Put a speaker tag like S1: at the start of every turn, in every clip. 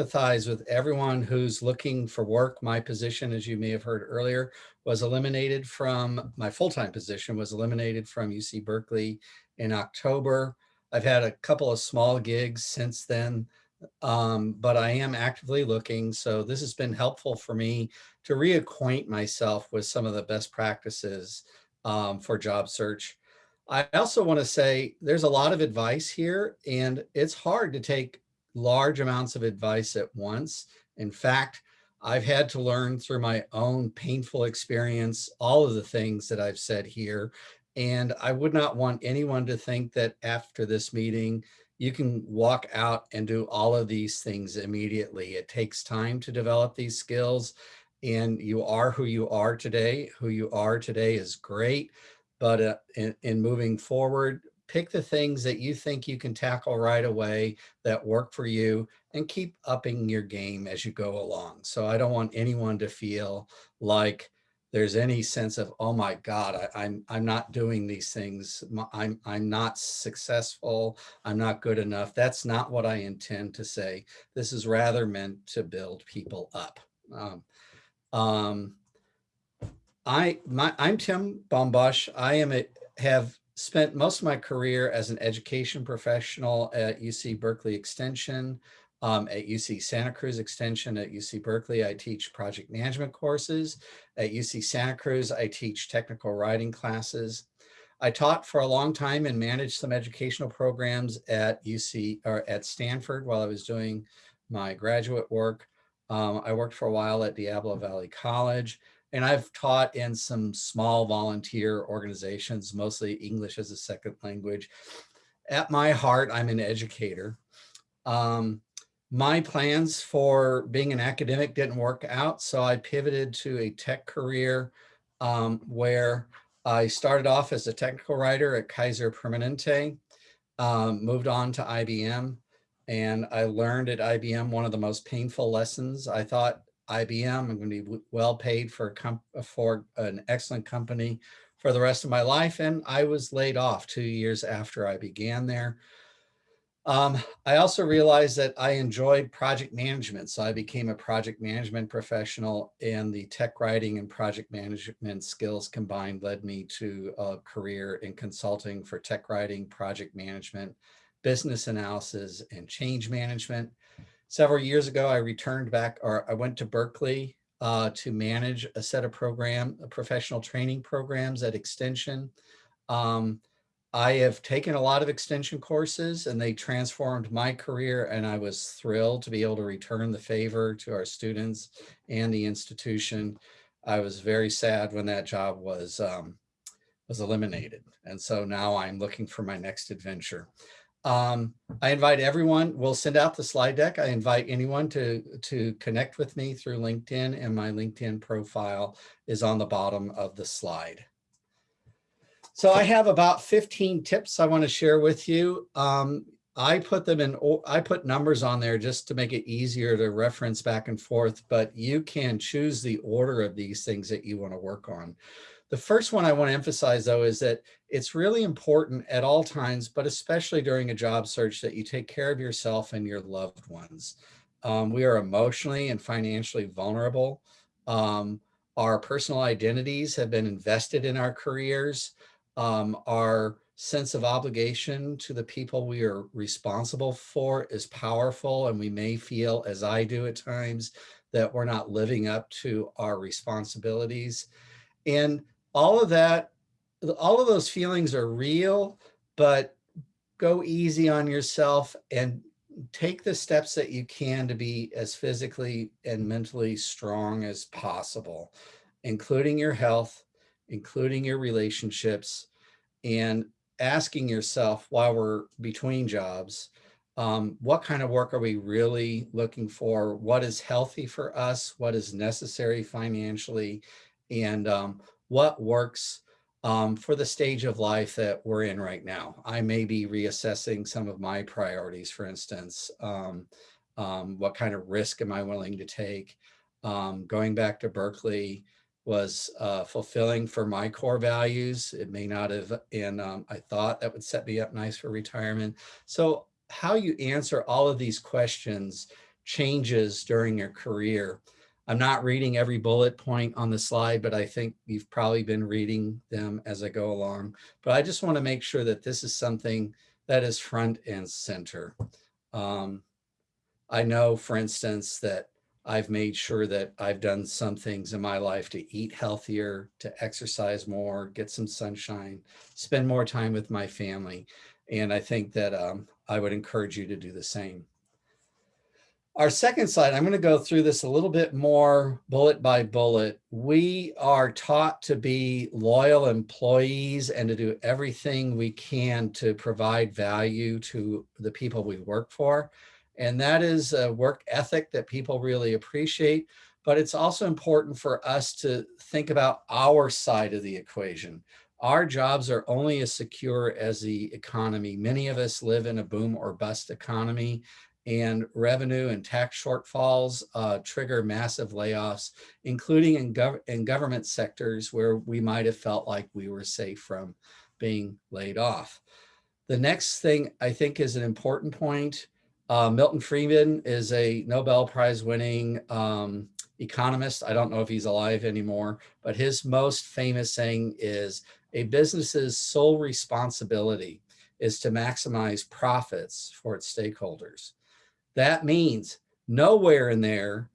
S1: empathize with everyone who's looking for work. My position, as you may have heard earlier, was eliminated from, my full-time position was eliminated from UC Berkeley in October. I've had a couple of small gigs since then, um, but I am actively looking. So this has been helpful for me to reacquaint myself with some of the best practices um, for job search. I also want to say there's a lot of advice here and it's hard to take large amounts of advice at once. In fact, I've had to learn through my own painful experience, all of the things that I've said here. And I would not want anyone to think that after this meeting, you can walk out and do all of these things immediately. It takes time to develop these skills and you are who you are today. Who you are today is great, but uh, in, in moving forward, pick the things that you think you can tackle right away that work for you and keep upping your game as you go along. So I don't want anyone to feel like there's any sense of, oh my God, I, am I'm, I'm not doing these things. I'm, I'm not successful. I'm not good enough. That's not what I intend to say. This is rather meant to build people up. Um, um, I, my, I'm Tim Bombosch. I am a, have spent most of my career as an education professional at UC Berkeley Extension, um, at UC Santa Cruz Extension at UC Berkeley. I teach project management courses. At UC Santa Cruz, I teach technical writing classes. I taught for a long time and managed some educational programs at UC or at Stanford while I was doing my graduate work. Um, I worked for a while at Diablo Valley College. And I've taught in some small volunteer organizations, mostly English as a second language. At my heart, I'm an educator. Um, my plans for being an academic didn't work out, so I pivoted to a tech career um, where I started off as a technical writer at Kaiser Permanente, um, moved on to IBM, and I learned at IBM one of the most painful lessons. I thought IBM. I'm going to be well paid for, a for an excellent company for the rest of my life. And I was laid off two years after I began there. Um, I also realized that I enjoyed project management. So I became a project management professional and the tech writing and project management skills combined led me to a career in consulting for tech writing, project management, business analysis, and change management. Several years ago, I returned back or I went to Berkeley uh, to manage a set of program, professional training programs at Extension. Um, I have taken a lot of extension courses and they transformed my career and I was thrilled to be able to return the favor to our students and the institution. I was very sad when that job was um, was eliminated. And so now I'm looking for my next adventure. Um, I invite everyone, we'll send out the slide deck. I invite anyone to, to connect with me through LinkedIn and my LinkedIn profile is on the bottom of the slide. So I have about 15 tips I want to share with you. Um, I put them in, I put numbers on there just to make it easier to reference back and forth, but you can choose the order of these things that you want to work on. The first one I want to emphasize, though, is that it's really important at all times, but especially during a job search, that you take care of yourself and your loved ones. Um, we are emotionally and financially vulnerable. Um, our personal identities have been invested in our careers. Um, our sense of obligation to the people we are responsible for is powerful, and we may feel, as I do at times, that we're not living up to our responsibilities. And all of that, all of those feelings are real, but go easy on yourself and take the steps that you can to be as physically and mentally strong as possible, including your health, including your relationships, and asking yourself while we're between jobs, um, what kind of work are we really looking for? What is healthy for us? What is necessary financially? And um, what works um, for the stage of life that we're in right now. I may be reassessing some of my priorities, for instance, um, um, what kind of risk am I willing to take? Um, going back to Berkeley was uh, fulfilling for my core values. It may not have, and um, I thought that would set me up nice for retirement. So how you answer all of these questions changes during your career. I'm not reading every bullet point on the slide, but I think you've probably been reading them as I go along. But I just want to make sure that this is something that is front and center. Um, I know, for instance, that I've made sure that I've done some things in my life to eat healthier, to exercise more, get some sunshine, spend more time with my family. And I think that um, I would encourage you to do the same. Our second slide, I'm going to go through this a little bit more bullet by bullet. We are taught to be loyal employees and to do everything we can to provide value to the people we work for. And that is a work ethic that people really appreciate. But it's also important for us to think about our side of the equation. Our jobs are only as secure as the economy. Many of us live in a boom or bust economy and revenue and tax shortfalls uh, trigger massive layoffs, including in, gov in government sectors where we might have felt like we were safe from being laid off. The next thing I think is an important point uh, Milton Friedman is a Nobel Prize winning um, economist. I don't know if he's alive anymore, but his most famous saying is a business's sole responsibility is to maximize profits for its stakeholders. That means nowhere in there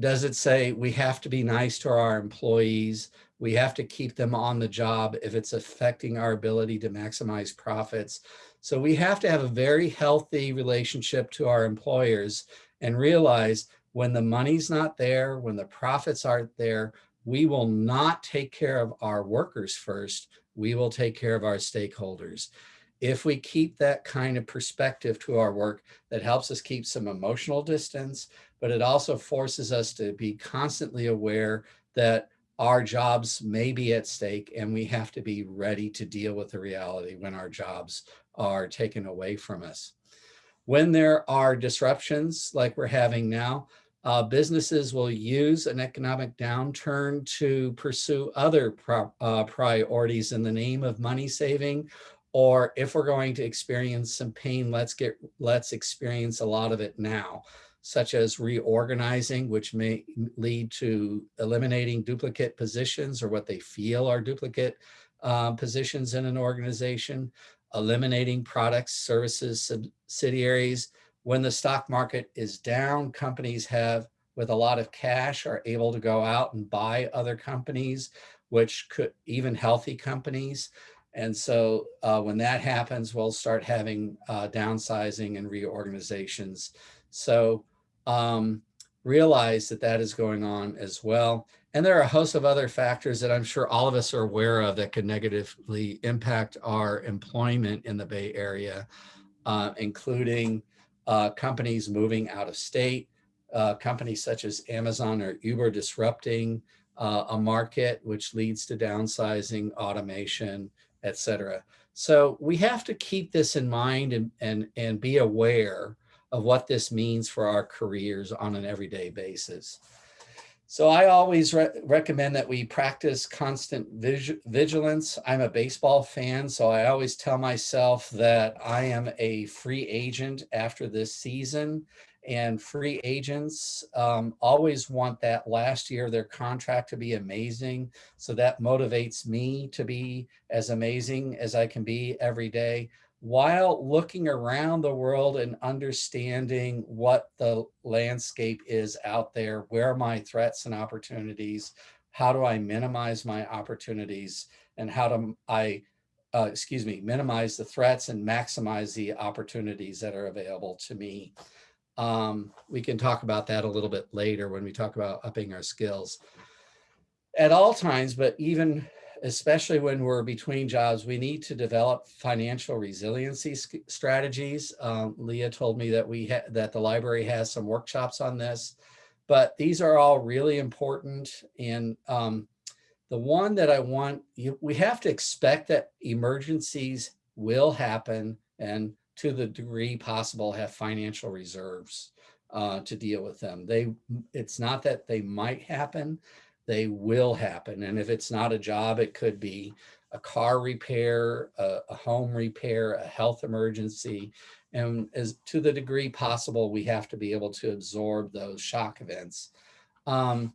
S1: does it say we have to be nice to our employees, we have to keep them on the job if it's affecting our ability to maximize profits. So we have to have a very healthy relationship to our employers and realize when the money's not there, when the profits aren't there, we will not take care of our workers first. We will take care of our stakeholders. If we keep that kind of perspective to our work, that helps us keep some emotional distance, but it also forces us to be constantly aware that our jobs may be at stake and we have to be ready to deal with the reality when our jobs are taken away from us. When there are disruptions like we're having now, uh, businesses will use an economic downturn to pursue other pro uh, priorities in the name of money saving or if we're going to experience some pain let's get let's experience a lot of it now such as reorganizing, which may lead to eliminating duplicate positions or what they feel are duplicate uh, positions in an organization, eliminating products, services, subsidiaries. When the stock market is down, companies have, with a lot of cash, are able to go out and buy other companies, which could, even healthy companies. And so uh, when that happens, we'll start having uh, downsizing and reorganizations. So um, realize that that is going on as well. And there are a host of other factors that I'm sure all of us are aware of that could negatively impact our employment in the Bay Area, uh, including uh, companies moving out of state, uh, companies such as Amazon or Uber disrupting uh, a market, which leads to downsizing, automation, et cetera. So we have to keep this in mind and, and, and be aware of what this means for our careers on an everyday basis. So I always re recommend that we practice constant vigilance. I'm a baseball fan, so I always tell myself that I am a free agent after this season and free agents um, always want that last year their contract to be amazing. So that motivates me to be as amazing as I can be every day while looking around the world and understanding what the landscape is out there, where are my threats and opportunities, how do I minimize my opportunities, and how do I, uh, excuse me, minimize the threats and maximize the opportunities that are available to me. Um, we can talk about that a little bit later when we talk about upping our skills. At all times, but even especially when we're between jobs, we need to develop financial resiliency strategies. Um, Leah told me that we that the library has some workshops on this, but these are all really important. And um, the one that I want, you, we have to expect that emergencies will happen and to the degree possible have financial reserves uh, to deal with them. They, it's not that they might happen, they will happen. And if it's not a job, it could be a car repair, a, a home repair, a health emergency. And as to the degree possible, we have to be able to absorb those shock events. Um,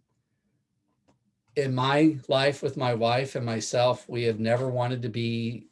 S1: in my life with my wife and myself, we have never wanted to be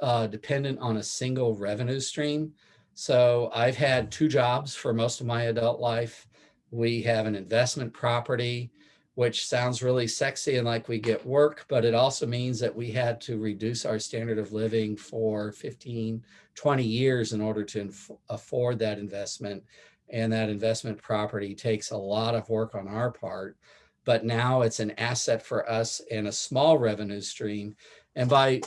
S1: uh, dependent on a single revenue stream. So I've had two jobs for most of my adult life. We have an investment property, which sounds really sexy and like we get work, but it also means that we had to reduce our standard of living for 15, 20 years in order to afford that investment. And that investment property takes a lot of work on our part, but now it's an asset for us and a small revenue stream. And by,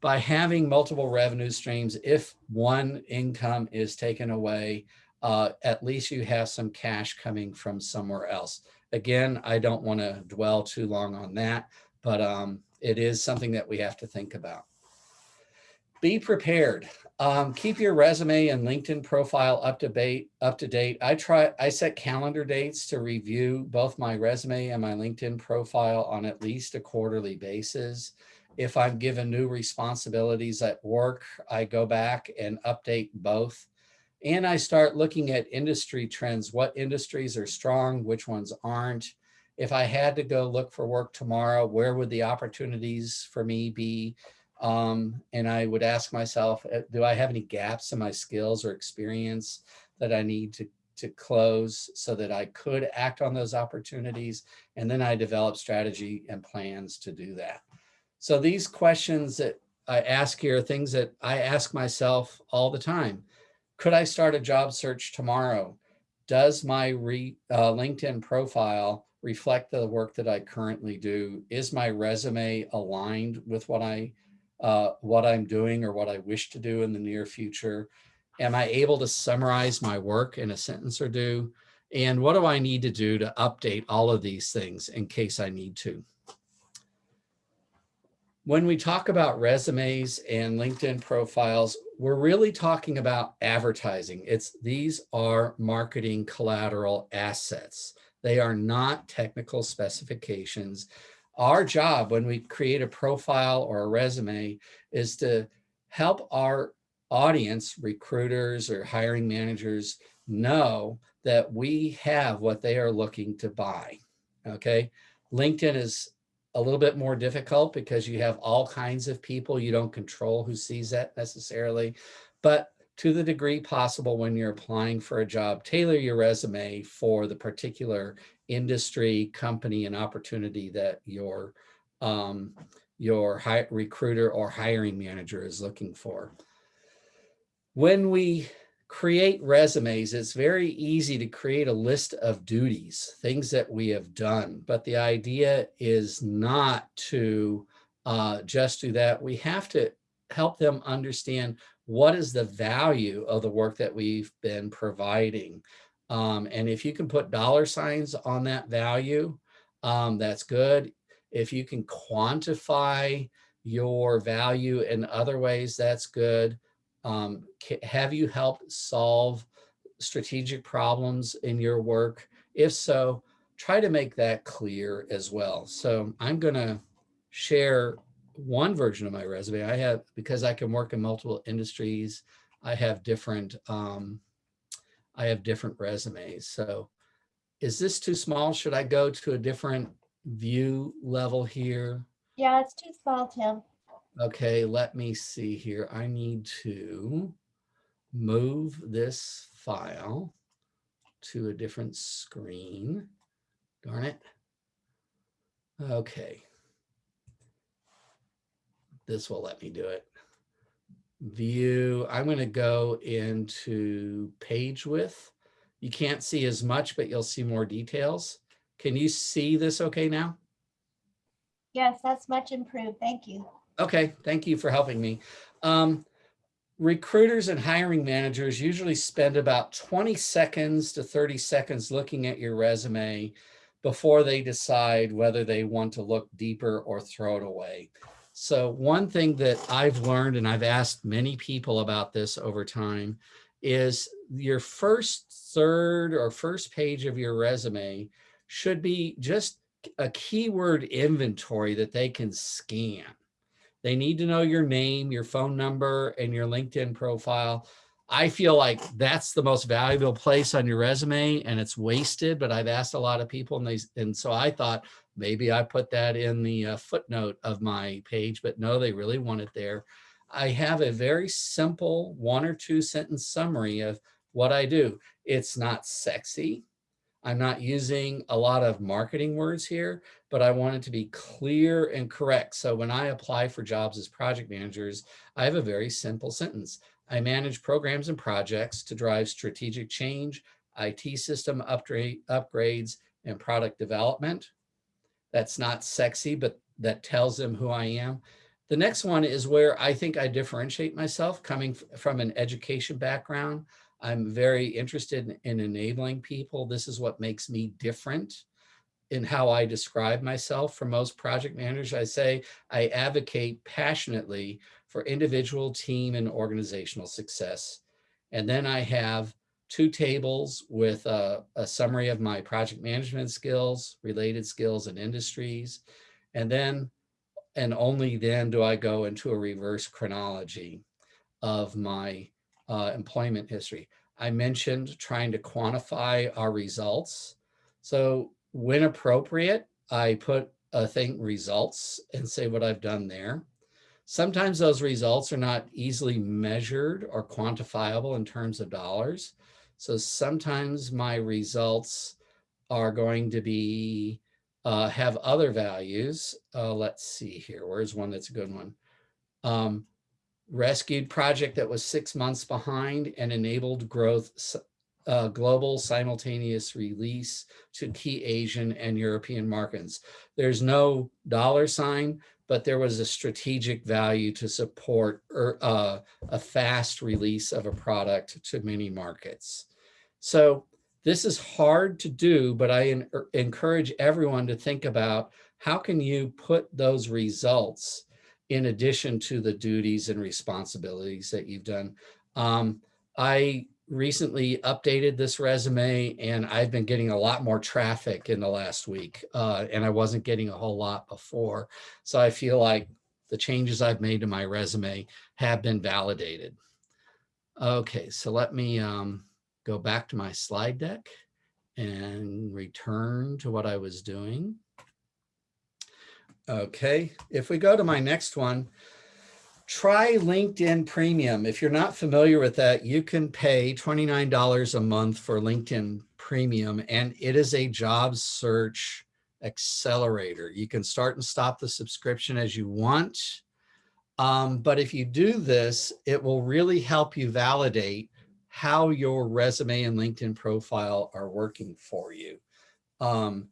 S1: by having multiple revenue streams, if one income is taken away, uh, at least you have some cash coming from somewhere else. Again, I don't want to dwell too long on that, but um, it is something that we have to think about. Be prepared. Um, keep your resume and LinkedIn profile up to date. Up to date. I try. I set calendar dates to review both my resume and my LinkedIn profile on at least a quarterly basis. If I'm given new responsibilities at work, I go back and update both and I start looking at industry trends, what industries are strong, which ones aren't. If I had to go look for work tomorrow, where would the opportunities for me be? Um, and I would ask myself, uh, do I have any gaps in my skills or experience that I need to, to close so that I could act on those opportunities? And then I develop strategy and plans to do that. So these questions that I ask here are things that I ask myself all the time. Could I start a job search tomorrow? Does my re, uh, LinkedIn profile reflect the work that I currently do? Is my resume aligned with what I uh, what I'm doing or what I wish to do in the near future? Am I able to summarize my work in a sentence or two? And what do I need to do to update all of these things in case I need to? When we talk about resumes and LinkedIn profiles, we're really talking about advertising. It's these are marketing collateral assets. They are not technical specifications. Our job when we create a profile or a resume is to help our audience, recruiters or hiring managers know that we have what they are looking to buy. Okay. LinkedIn is a little bit more difficult because you have all kinds of people. You don't control who sees that necessarily, but to the degree possible when you're applying for a job, tailor your resume for the particular industry, company, and opportunity that your, um, your recruiter or hiring manager is looking for. When we create resumes, it's very easy to create a list of duties, things that we have done. But the idea is not to uh, just do that. We have to help them understand what is the value of the work that we've been providing. Um, and if you can put dollar signs on that value, um, that's good. If you can quantify your value in other ways, that's good. Um, have you helped solve strategic problems in your work? If so, try to make that clear as well. So I'm going to share one version of my resume. I have, because I can work in multiple industries, I have different, um, I have different resumes. So is this too small? Should I go to a different view level here?
S2: Yeah, it's too small, Tim.
S1: Okay, let me see here. I need to move this file to a different screen. Darn it. Okay. This will let me do it. View, I'm going to go into page width. You can't see as much, but you'll see more details. Can you see this okay now?
S2: Yes, that's much improved. Thank you.
S1: Okay, thank you for helping me. Um, recruiters and hiring managers usually spend about 20 seconds to 30 seconds looking at your resume before they decide whether they want to look deeper or throw it away. So one thing that I've learned, and I've asked many people about this over time, is your first third or first page of your resume should be just a keyword inventory that they can scan. They need to know your name, your phone number, and your LinkedIn profile. I feel like that's the most valuable place on your resume and it's wasted, but I've asked a lot of people and they, and so I thought maybe I put that in the uh, footnote of my page, but no, they really want it there. I have a very simple one or two sentence summary of what I do. It's not sexy. I'm not using a lot of marketing words here, but I want it to be clear and correct. So when I apply for jobs as project managers, I have a very simple sentence. I manage programs and projects to drive strategic change, IT system upgrade, upgrades, and product development. That's not sexy, but that tells them who I am. The next one is where I think I differentiate myself coming from an education background. I'm very interested in, in enabling people. This is what makes me different in how I describe myself for most project managers. I say I advocate passionately for individual team and organizational success. And then I have two tables with a, a, summary of my project management skills, related skills and industries. And then, and only then do I go into a reverse chronology of my uh, employment history. I mentioned trying to quantify our results. So when appropriate, I put a thing results and say what I've done there. Sometimes those results are not easily measured or quantifiable in terms of dollars. So sometimes my results are going to be uh, have other values. Uh, let's see here. Where's one that's a good one? Um, rescued project that was six months behind and enabled growth uh, global simultaneous release to key Asian and European markets. There's no dollar sign, but there was a strategic value to support er, uh, a fast release of a product to many markets. So this is hard to do, but I er, encourage everyone to think about how can you put those results in addition to the duties and responsibilities that you've done. Um, I recently updated this resume and I've been getting a lot more traffic in the last week uh, and I wasn't getting a whole lot before. So I feel like the changes I've made to my resume have been validated. Okay, so let me um, go back to my slide deck and return to what I was doing. Okay, if we go to my next one, try LinkedIn Premium. If you're not familiar with that, you can pay $29 a month for LinkedIn Premium, and it is a job search accelerator. You can start and stop the subscription as you want. Um, but if you do this, it will really help you validate how your resume and LinkedIn profile are working for you. Um,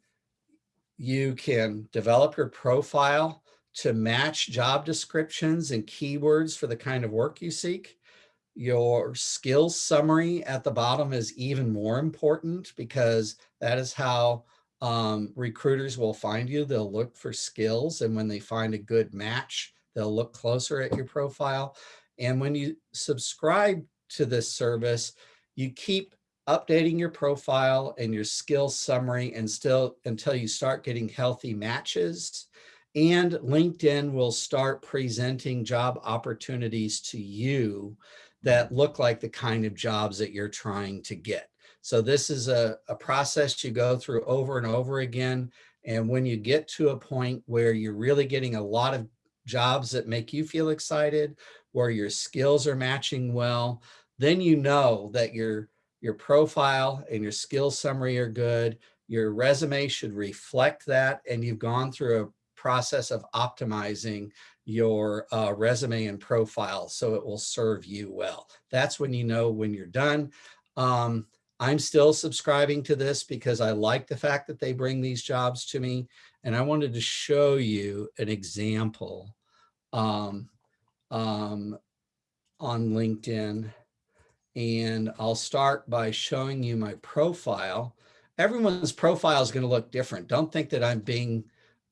S1: you can develop your profile to match job descriptions and keywords for the kind of work you seek. Your skills summary at the bottom is even more important because that is how um, recruiters will find you. They'll look for skills and when they find a good match, they'll look closer at your profile. And when you subscribe to this service, you keep updating your profile and your skill summary and still until you start getting healthy matches. And LinkedIn will start presenting job opportunities to you that look like the kind of jobs that you're trying to get. So this is a, a process you go through over and over again. And when you get to a point where you're really getting a lot of jobs that make you feel excited, where your skills are matching well, then you know that you're your profile and your skills summary are good. Your resume should reflect that and you've gone through a process of optimizing your uh, resume and profile so it will serve you well. That's when you know when you're done. Um, I'm still subscribing to this because I like the fact that they bring these jobs to me. And I wanted to show you an example um, um, on LinkedIn and I'll start by showing you my profile. Everyone's profile is going to look different. Don't think that I'm being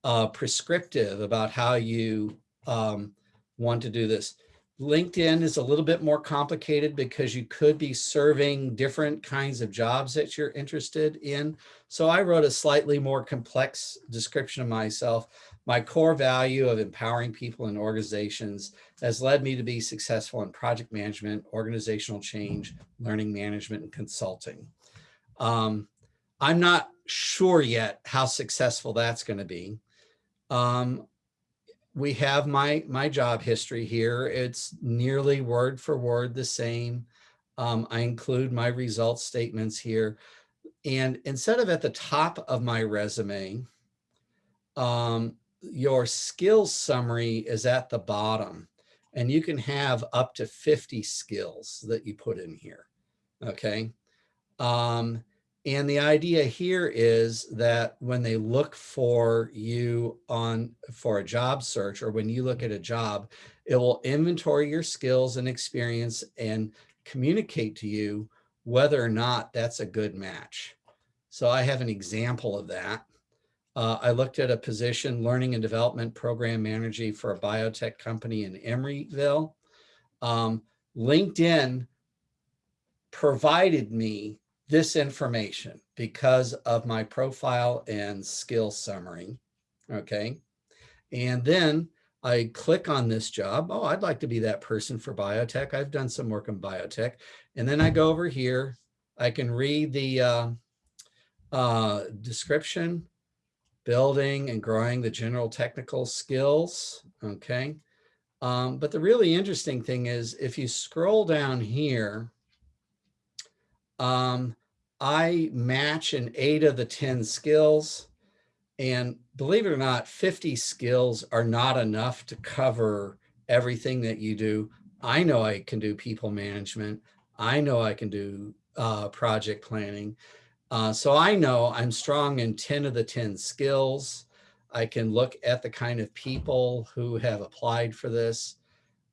S1: uh, prescriptive about how you um, want to do this. LinkedIn is a little bit more complicated because you could be serving different kinds of jobs that you're interested in. So I wrote a slightly more complex description of myself. My core value of empowering people and organizations has led me to be successful in project management, organizational change, learning management, and consulting. Um, I'm not sure yet how successful that's going to be. Um, we have my my job history here. It's nearly word for word the same. Um, I include my results statements here. And instead of at the top of my resume, um, your skills summary is at the bottom. And you can have up to 50 skills that you put in here. Okay. Um, and the idea here is that when they look for you on for a job search or when you look at a job, it will inventory your skills and experience and communicate to you whether or not that's a good match. So I have an example of that. Uh, I looked at a position, learning and development program manager for a biotech company in Emeryville. Um, LinkedIn provided me this information because of my profile and skill summary. Okay. And then I click on this job. Oh, I'd like to be that person for biotech. I've done some work in biotech. And then I go over here. I can read the uh, uh, description, building and growing the general technical skills. Okay. Um, but the really interesting thing is if you scroll down here, um, I match in eight of the 10 skills. And believe it or not, 50 skills are not enough to cover everything that you do. I know I can do people management. I know I can do uh, project planning. Uh, so I know I'm strong in 10 of the 10 skills. I can look at the kind of people who have applied for this.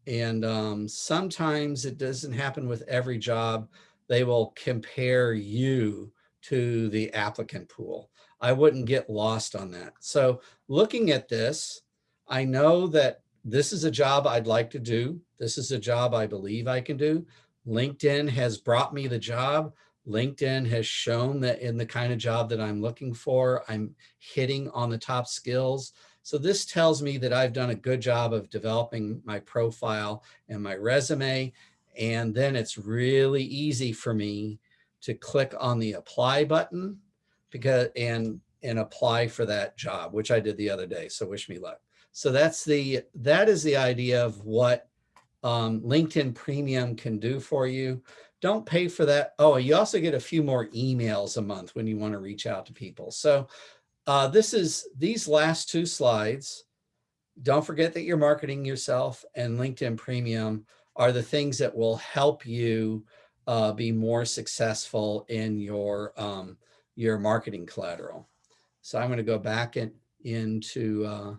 S1: And um, sometimes it doesn't happen with every job, they will compare you to the applicant pool. I wouldn't get lost on that. So looking at this, I know that this is a job I'd like to do. This is a job I believe I can do. LinkedIn has brought me the job. LinkedIn has shown that in the kind of job that I'm looking for, I'm hitting on the top skills. So this tells me that I've done a good job of developing my profile and my resume and then it's really easy for me to click on the apply button because and and apply for that job, which I did the other day. So wish me luck. So that's the that is the idea of what um, LinkedIn Premium can do for you. Don't pay for that. Oh, you also get a few more emails a month when you want to reach out to people. So uh, this is these last two slides. Don't forget that you're marketing yourself and LinkedIn Premium are the things that will help you uh, be more successful in your um, your marketing collateral. So I'm going to go back in, into uh,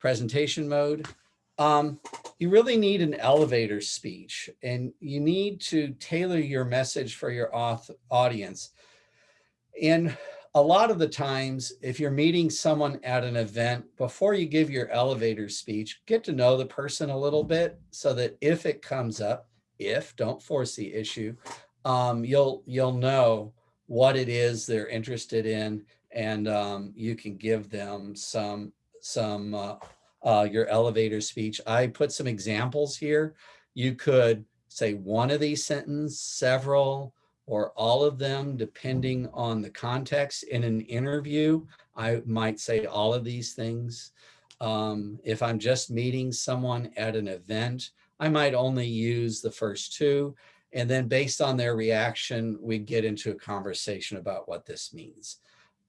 S1: presentation mode. Um, you really need an elevator speech and you need to tailor your message for your audience. And a lot of the times, if you're meeting someone at an event, before you give your elevator speech, get to know the person a little bit so that if it comes up, if don't force the issue, um, you'll you'll know what it is they're interested in, and um, you can give them some some uh, uh, your elevator speech. I put some examples here. You could say one of these sentences, several, or all of them, depending on the context. In an interview, I might say all of these things. Um, if I'm just meeting someone at an event, I might only use the first two. And then based on their reaction, we get into a conversation about what this means.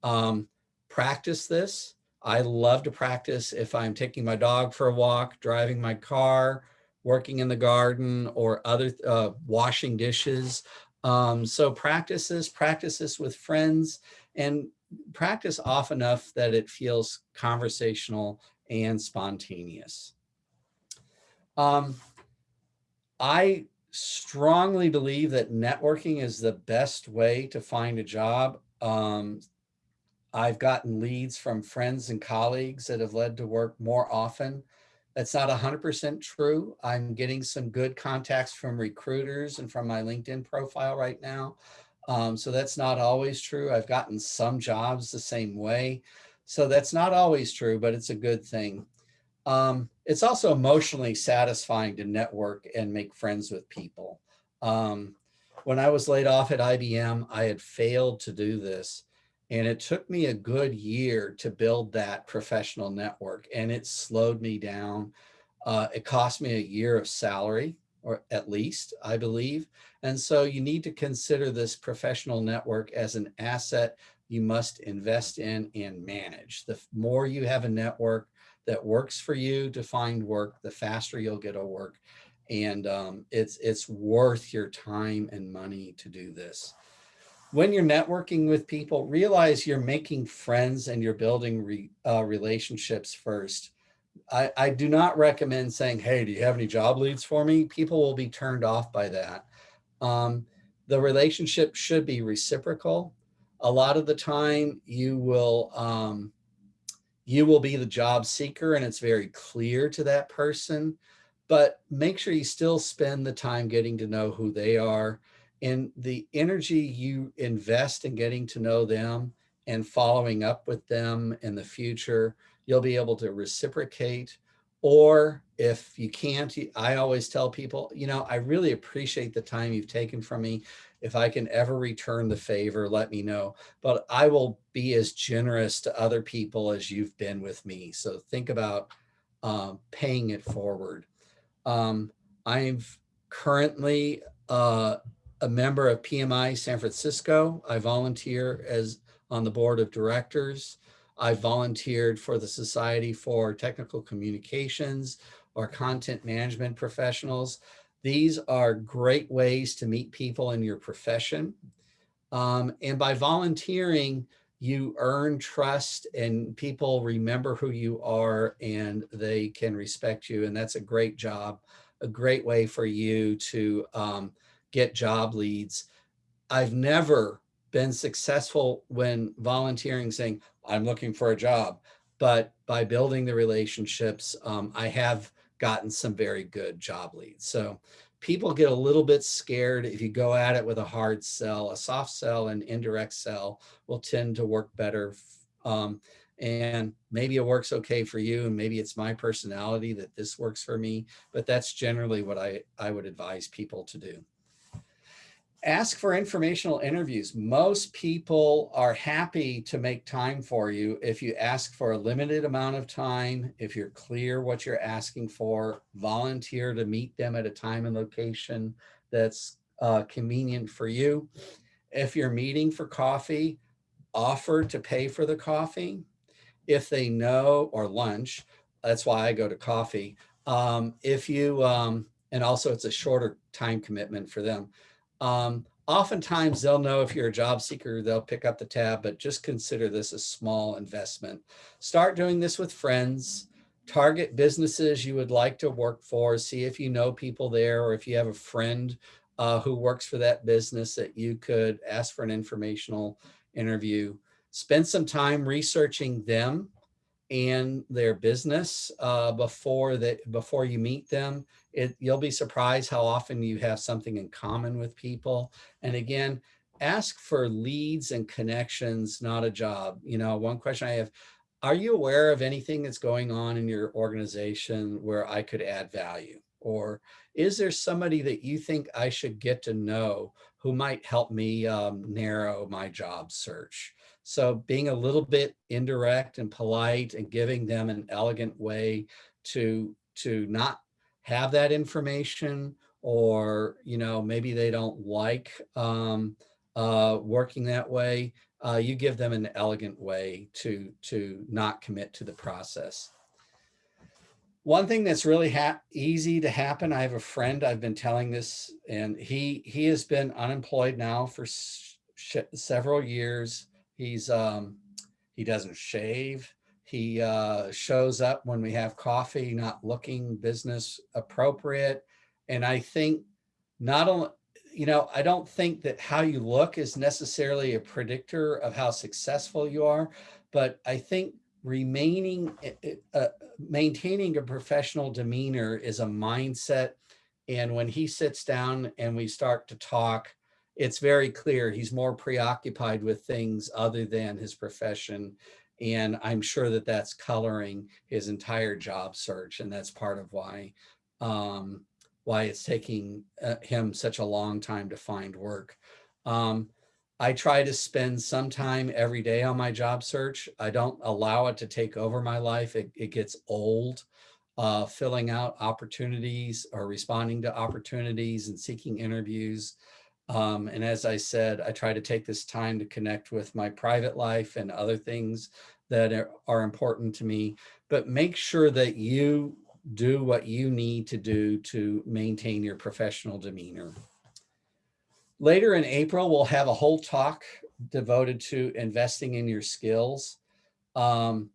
S1: Um, practice this. I love to practice if I'm taking my dog for a walk, driving my car, working in the garden or other uh, washing dishes. Um, so practices, practices with friends and practice off enough that it feels conversational and spontaneous. Um, I strongly believe that networking is the best way to find a job. Um, I've gotten leads from friends and colleagues that have led to work more often That's not 100% true. I'm getting some good contacts from recruiters and from my LinkedIn profile right now. Um, so that's not always true. I've gotten some jobs the same way. So that's not always true, but it's a good thing. Um, it's also emotionally satisfying to network and make friends with people. Um, when I was laid off at IBM, I had failed to do this. And it took me a good year to build that professional network and it slowed me down. Uh, it cost me a year of salary or at least I believe. And so you need to consider this professional network as an asset you must invest in and manage. The more you have a network that works for you to find work, the faster you'll get a work. And um, it's, it's worth your time and money to do this when you're networking with people, realize you're making friends and you're building re, uh, relationships first. I, I do not recommend saying, hey, do you have any job leads for me? People will be turned off by that. Um, the relationship should be reciprocal. A lot of the time you will, um, you will be the job seeker and it's very clear to that person, but make sure you still spend the time getting to know who they are and the energy you invest in getting to know them and following up with them in the future, you'll be able to reciprocate. Or if you can't, I always tell people, you know, I really appreciate the time you've taken from me. If I can ever return the favor, let me know. But I will be as generous to other people as you've been with me. So think about um, paying it forward. Um, I've currently uh, a member of PMI San Francisco. I volunteer as on the board of directors. I volunteered for the Society for Technical Communications or content management professionals. These are great ways to meet people in your profession. Um, and by volunteering, you earn trust and people remember who you are and they can respect you. And that's a great job, a great way for you to um, get job leads. I've never been successful when volunteering saying, I'm looking for a job. But by building the relationships, um, I have gotten some very good job leads. So people get a little bit scared if you go at it with a hard sell. A soft sell and indirect sell will tend to work better. Um, and maybe it works okay for you and maybe it's my personality that this works for me, but that's generally what I, I would advise people to do ask for informational interviews. Most people are happy to make time for you if you ask for a limited amount of time, if you're clear what you're asking for, volunteer to meet them at a time and location that's uh, convenient for you. If you're meeting for coffee, offer to pay for the coffee. If they know, or lunch, that's why I go to coffee. Um, if you, um, and also it's a shorter time commitment for them. Um, oftentimes they'll know if you're a job seeker, they'll pick up the tab, but just consider this a small investment. Start doing this with friends, target businesses you would like to work for, see if you know people there or if you have a friend uh, who works for that business that you could ask for an informational interview. Spend some time researching them and their business uh, before that before you meet them it, you'll be surprised how often you have something in common with people. And again, ask for leads and connections, not a job. You know, one question I have, are you aware of anything that's going on in your organization where I could add value? Or is there somebody that you think I should get to know who might help me um, narrow my job search? So being a little bit indirect and polite and giving them an elegant way to, to not have that information or, you know, maybe they don't like um, uh, working that way, uh, you give them an elegant way to, to not commit to the process. One thing that's really easy to happen, I have a friend, I've been telling this, and he, he has been unemployed now for several years. He's, um, he doesn't shave. He uh, shows up when we have coffee, not looking business appropriate. And I think not only, you know, I don't think that how you look is necessarily a predictor of how successful you are, but I think remaining, uh, uh, maintaining a professional demeanor is a mindset. And when he sits down and we start to talk, it's very clear he's more preoccupied with things other than his profession. And I'm sure that that's coloring his entire job search. And that's part of why, um, why it's taking uh, him such a long time to find work. Um, I try to spend some time every day on my job search. I don't allow it to take over my life. It, it gets old uh, filling out opportunities or responding to opportunities and seeking interviews. Um, and as I said, I try to take this time to connect with my private life and other things that are, important to me, but make sure that you do what you need to do to maintain your professional demeanor. Later in April, we'll have a whole talk devoted to investing in your skills. Um,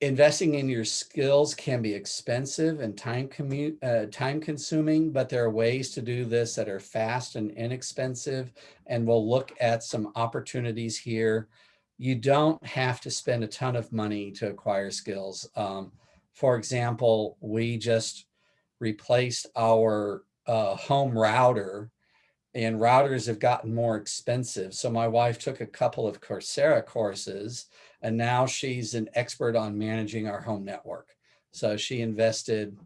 S1: investing in your skills can be expensive and time commute uh, time consuming but there are ways to do this that are fast and inexpensive and we'll look at some opportunities here. You don't have to spend a ton of money to acquire skills. Um, for example we just replaced our uh, home router and routers have gotten more expensive. So my wife took a couple of coursera courses and now she's an expert on managing our home network. So she invested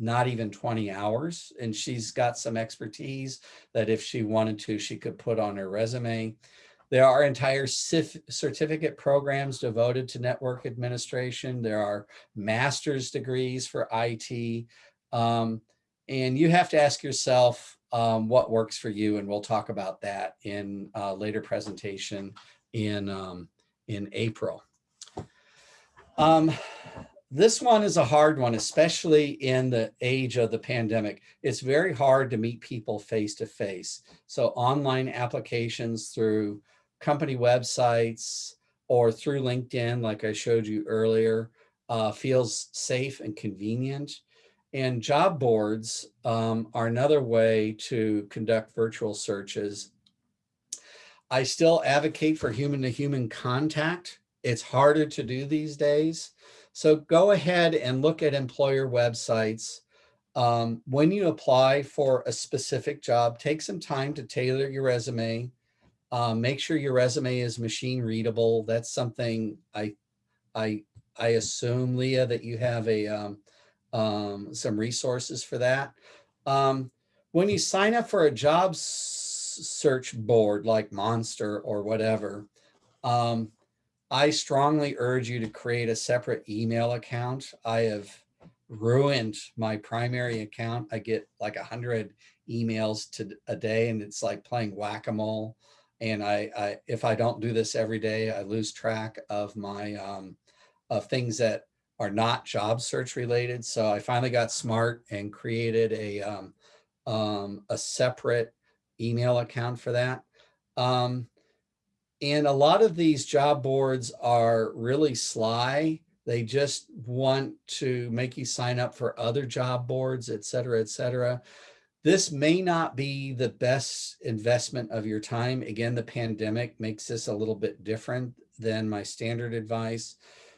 S1: not even 20 hours and she's got some expertise that if she wanted to, she could put on her resume. There are entire certificate programs devoted to network administration. There are master's degrees for IT. Um, and you have to ask yourself um, what works for you. And we'll talk about that in a later presentation in um, in April. Um, this one is a hard one, especially in the age of the pandemic. It's very hard to meet people face to face. So online applications through company websites or through LinkedIn, like I showed you earlier, uh, feels safe and convenient. And job boards um, are another way to conduct virtual searches I still advocate for human to human contact. It's harder to do these days. So go ahead and look at employer websites. Um, when you apply for a specific job, take some time to tailor your resume. Um, make sure your resume is machine readable. That's something I, I, I assume, Leah, that you have a um, um, some resources for that. Um, when you sign up for a job search board like Monster or whatever, um, I strongly urge you to create a separate email account. I have ruined my primary account. I get like a hundred emails to a day and it's like playing whack-a-mole. And I, I, if I don't do this every day, I lose track of my, um, of things that are not job search related. So I finally got smart and created a, um, um, a separate email account for that. Um, and a lot of these job boards are really sly. They just want to make you sign up for other job boards, et cetera, et cetera. This may not be the best investment of your time. Again, the pandemic makes this a little bit different than my standard advice.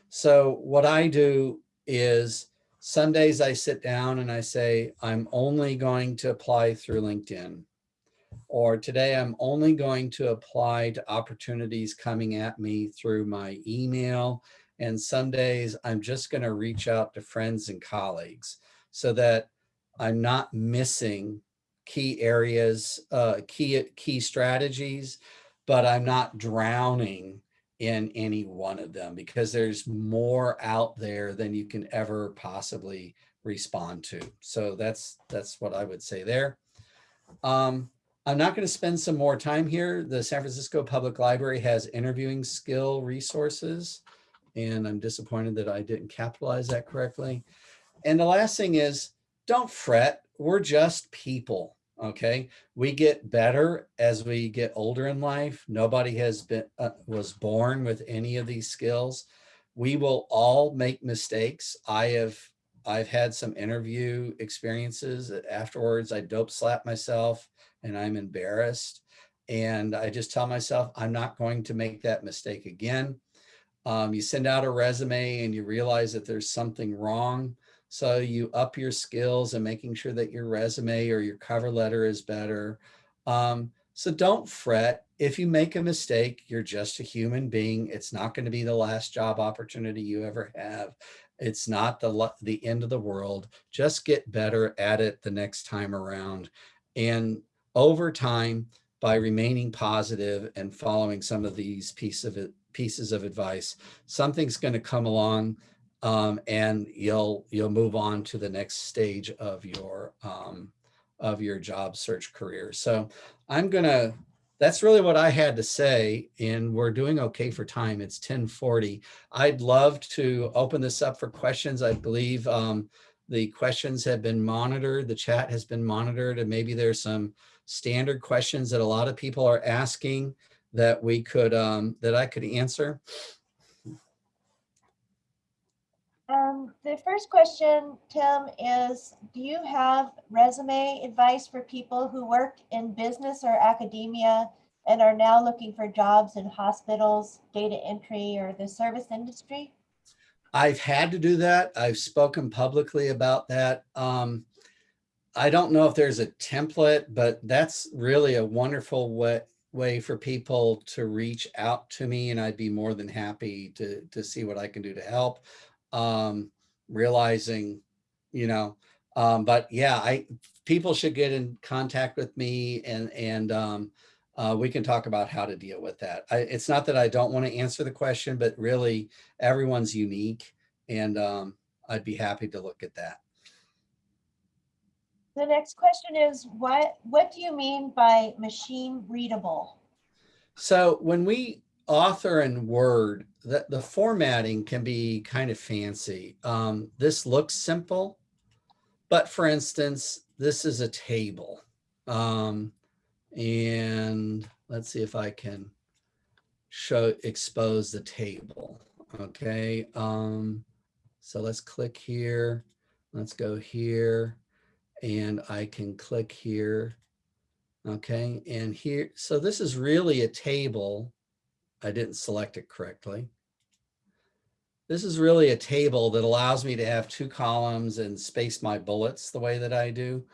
S1: So what I do is some days I sit down and I say, I'm only going to apply through LinkedIn or today I'm only going to apply to opportunities coming at me through my email. And some days I'm just going to reach out to friends and colleagues so that I'm not missing key areas, uh, key, key strategies, but I'm not drowning in any one of them because there's more out there than you can ever possibly respond to. So that's, that's what I would say there. Um, I'm not going to spend some more time here. The San Francisco Public Library has interviewing skill resources, and I'm disappointed that I didn't capitalize that correctly. And the last thing is, don't fret. We're just people, okay? We get better as we get older in life. Nobody has been uh, was born with any of these skills. We will all make mistakes. I have I've had some interview experiences afterwards. I dope slap myself and I'm embarrassed. And I just tell myself, I'm not going to make that mistake again. Um, you send out a resume and you realize that there's something wrong. So you up your skills and making sure that your resume or your cover letter is better. Um, so don't fret. If you make a mistake, you're just a human being. It's not going to be the last job opportunity you ever have. It's not the, the end of the world. Just get better at it the next time around. And over time, by remaining positive and following some of these piece of it, pieces of advice, something's going to come along um, and you'll you'll move on to the next stage of your um, of your job search career. So I'm gonna. That's really what I had to say, and we're doing okay for time. It's 10:40. I'd love to open this up for questions. I believe um, the questions have been monitored. The chat has been monitored, and maybe there's some standard questions that a lot of people are asking that we could um, that I could answer.
S2: Um, the first question, Tim, is do you have resume advice for people who work in business or academia and are now looking for jobs in hospitals, data entry, or the service industry?
S1: I've had to do that. I've spoken publicly about that. Um, I don't know if there's a template, but that's really a wonderful way, way for people to reach out to me and I'd be more than happy to, to see what I can do to help. Um, realizing, you know, um, but yeah, I, people should get in contact with me and, and, um, uh, we can talk about how to deal with that. I, it's not that I don't want to answer the question, but really everyone's unique and, um, I'd be happy to look at that.
S2: The next question is what what do you mean by machine readable?
S1: So when we author in Word, the, the formatting can be kind of fancy. Um, this looks simple, but for instance, this is a table. Um, and let's see if I can show, expose the table. Okay. Um, so let's click here. Let's go here and I can click here. Okay, and here, so this is really a table. I didn't select it correctly. This is really a table that allows me to have two columns and space my bullets the way that I do,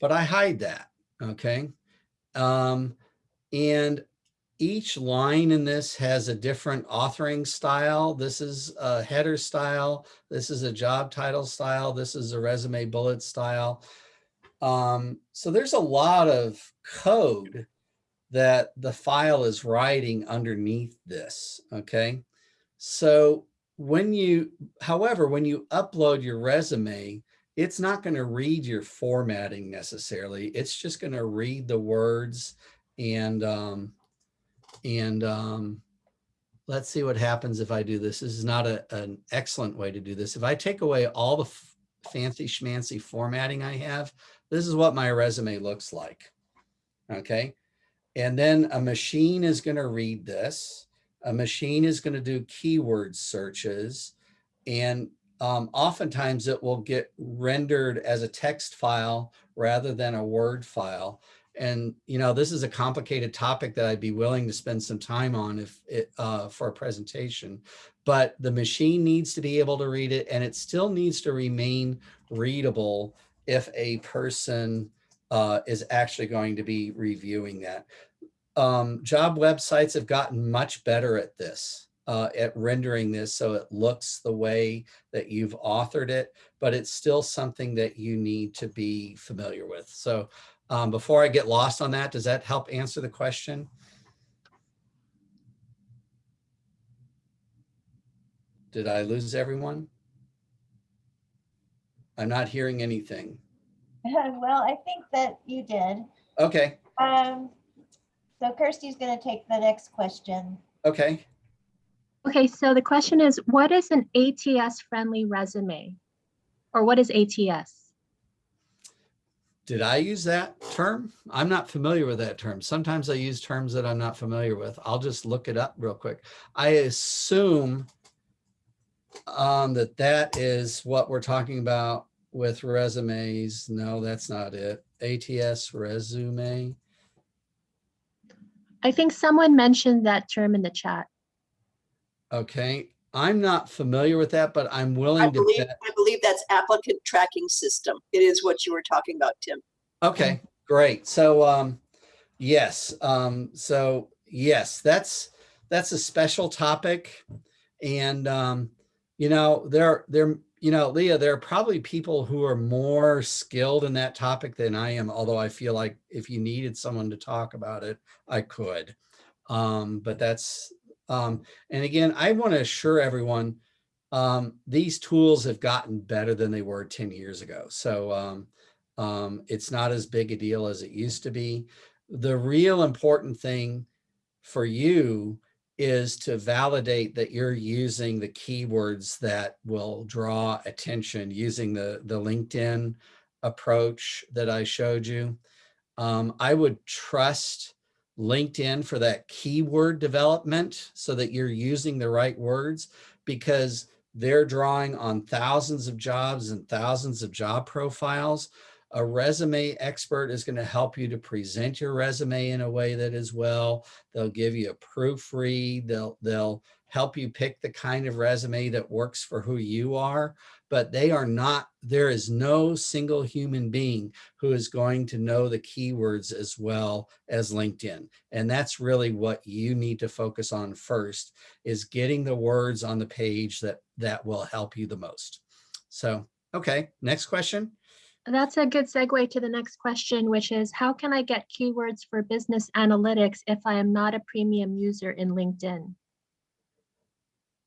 S1: but I hide that, okay? Um, and each line in this has a different authoring style. This is a header style. This is a job title style. This is a resume bullet style. Um, so there's a lot of code that the file is writing underneath this, okay? So when you, however, when you upload your resume, it's not going to read your formatting necessarily. It's just going to read the words and, um, and um, let's see what happens if I do this. This is not a, an excellent way to do this. If I take away all the fancy schmancy formatting I have, this is what my resume looks like. Okay. And then a machine is going to read this. A machine is going to do keyword searches. And um, oftentimes it will get rendered as a text file rather than a Word file. And, you know, this is a complicated topic that I'd be willing to spend some time on if it, uh, for a presentation, but the machine needs to be able to read it and it still needs to remain readable if a person uh, is actually going to be reviewing that. Um, job websites have gotten much better at this, uh, at rendering this so it looks the way that you've authored it, but it's still something that you need to be familiar with. So um, before I get lost on that, does that help answer the question? Did I lose everyone? I'm not hearing anything.
S2: well, I think that you did.
S1: Okay,
S2: Um, so Kirsty's going to take the next question.
S1: okay.
S3: Okay, so the question is, what is an ATS-friendly resume? Or what is ATS?
S1: Did I use that term? I'm not familiar with that term. Sometimes I use terms that I'm not familiar with. I'll just look it up real quick. I assume um, that that is what we're talking about with resumes. No, that's not it. ATS resume.
S3: I think someone mentioned that term in the chat.
S1: Okay, I'm not familiar with that, but I'm
S4: I
S1: willing to
S4: believe,
S1: bet.
S4: I believe that's applicant tracking system. It is what you were talking about, Tim.
S1: Okay, great. So, um, yes, um, so yes, that's, that's a special topic. And, um, you know, there, there, you know, Leah, there are probably people who are more skilled in that topic than I am, although I feel like if you needed someone to talk about it, I could. Um, but that's, um, and again, I want to assure everyone, um, these tools have gotten better than they were 10 years ago. So, um, um, it's not as big a deal as it used to be. The real important thing for you is to validate that you're using the keywords that will draw attention using the, the LinkedIn approach that I showed you. Um, I would trust LinkedIn for that keyword development so that you're using the right words because they're drawing on thousands of jobs and thousands of job profiles a resume expert is going to help you to present your resume in a way that is well. They'll give you a proofread. They'll, they'll help you pick the kind of resume that works for who you are, but they are not, there is no single human being who is going to know the keywords as well as LinkedIn. And that's really what you need to focus on first is getting the words on the page that, that will help you the most. So, okay, next question.
S3: That's a good segue to the next question, which is how can I get keywords for business analytics if I am not a premium user in LinkedIn?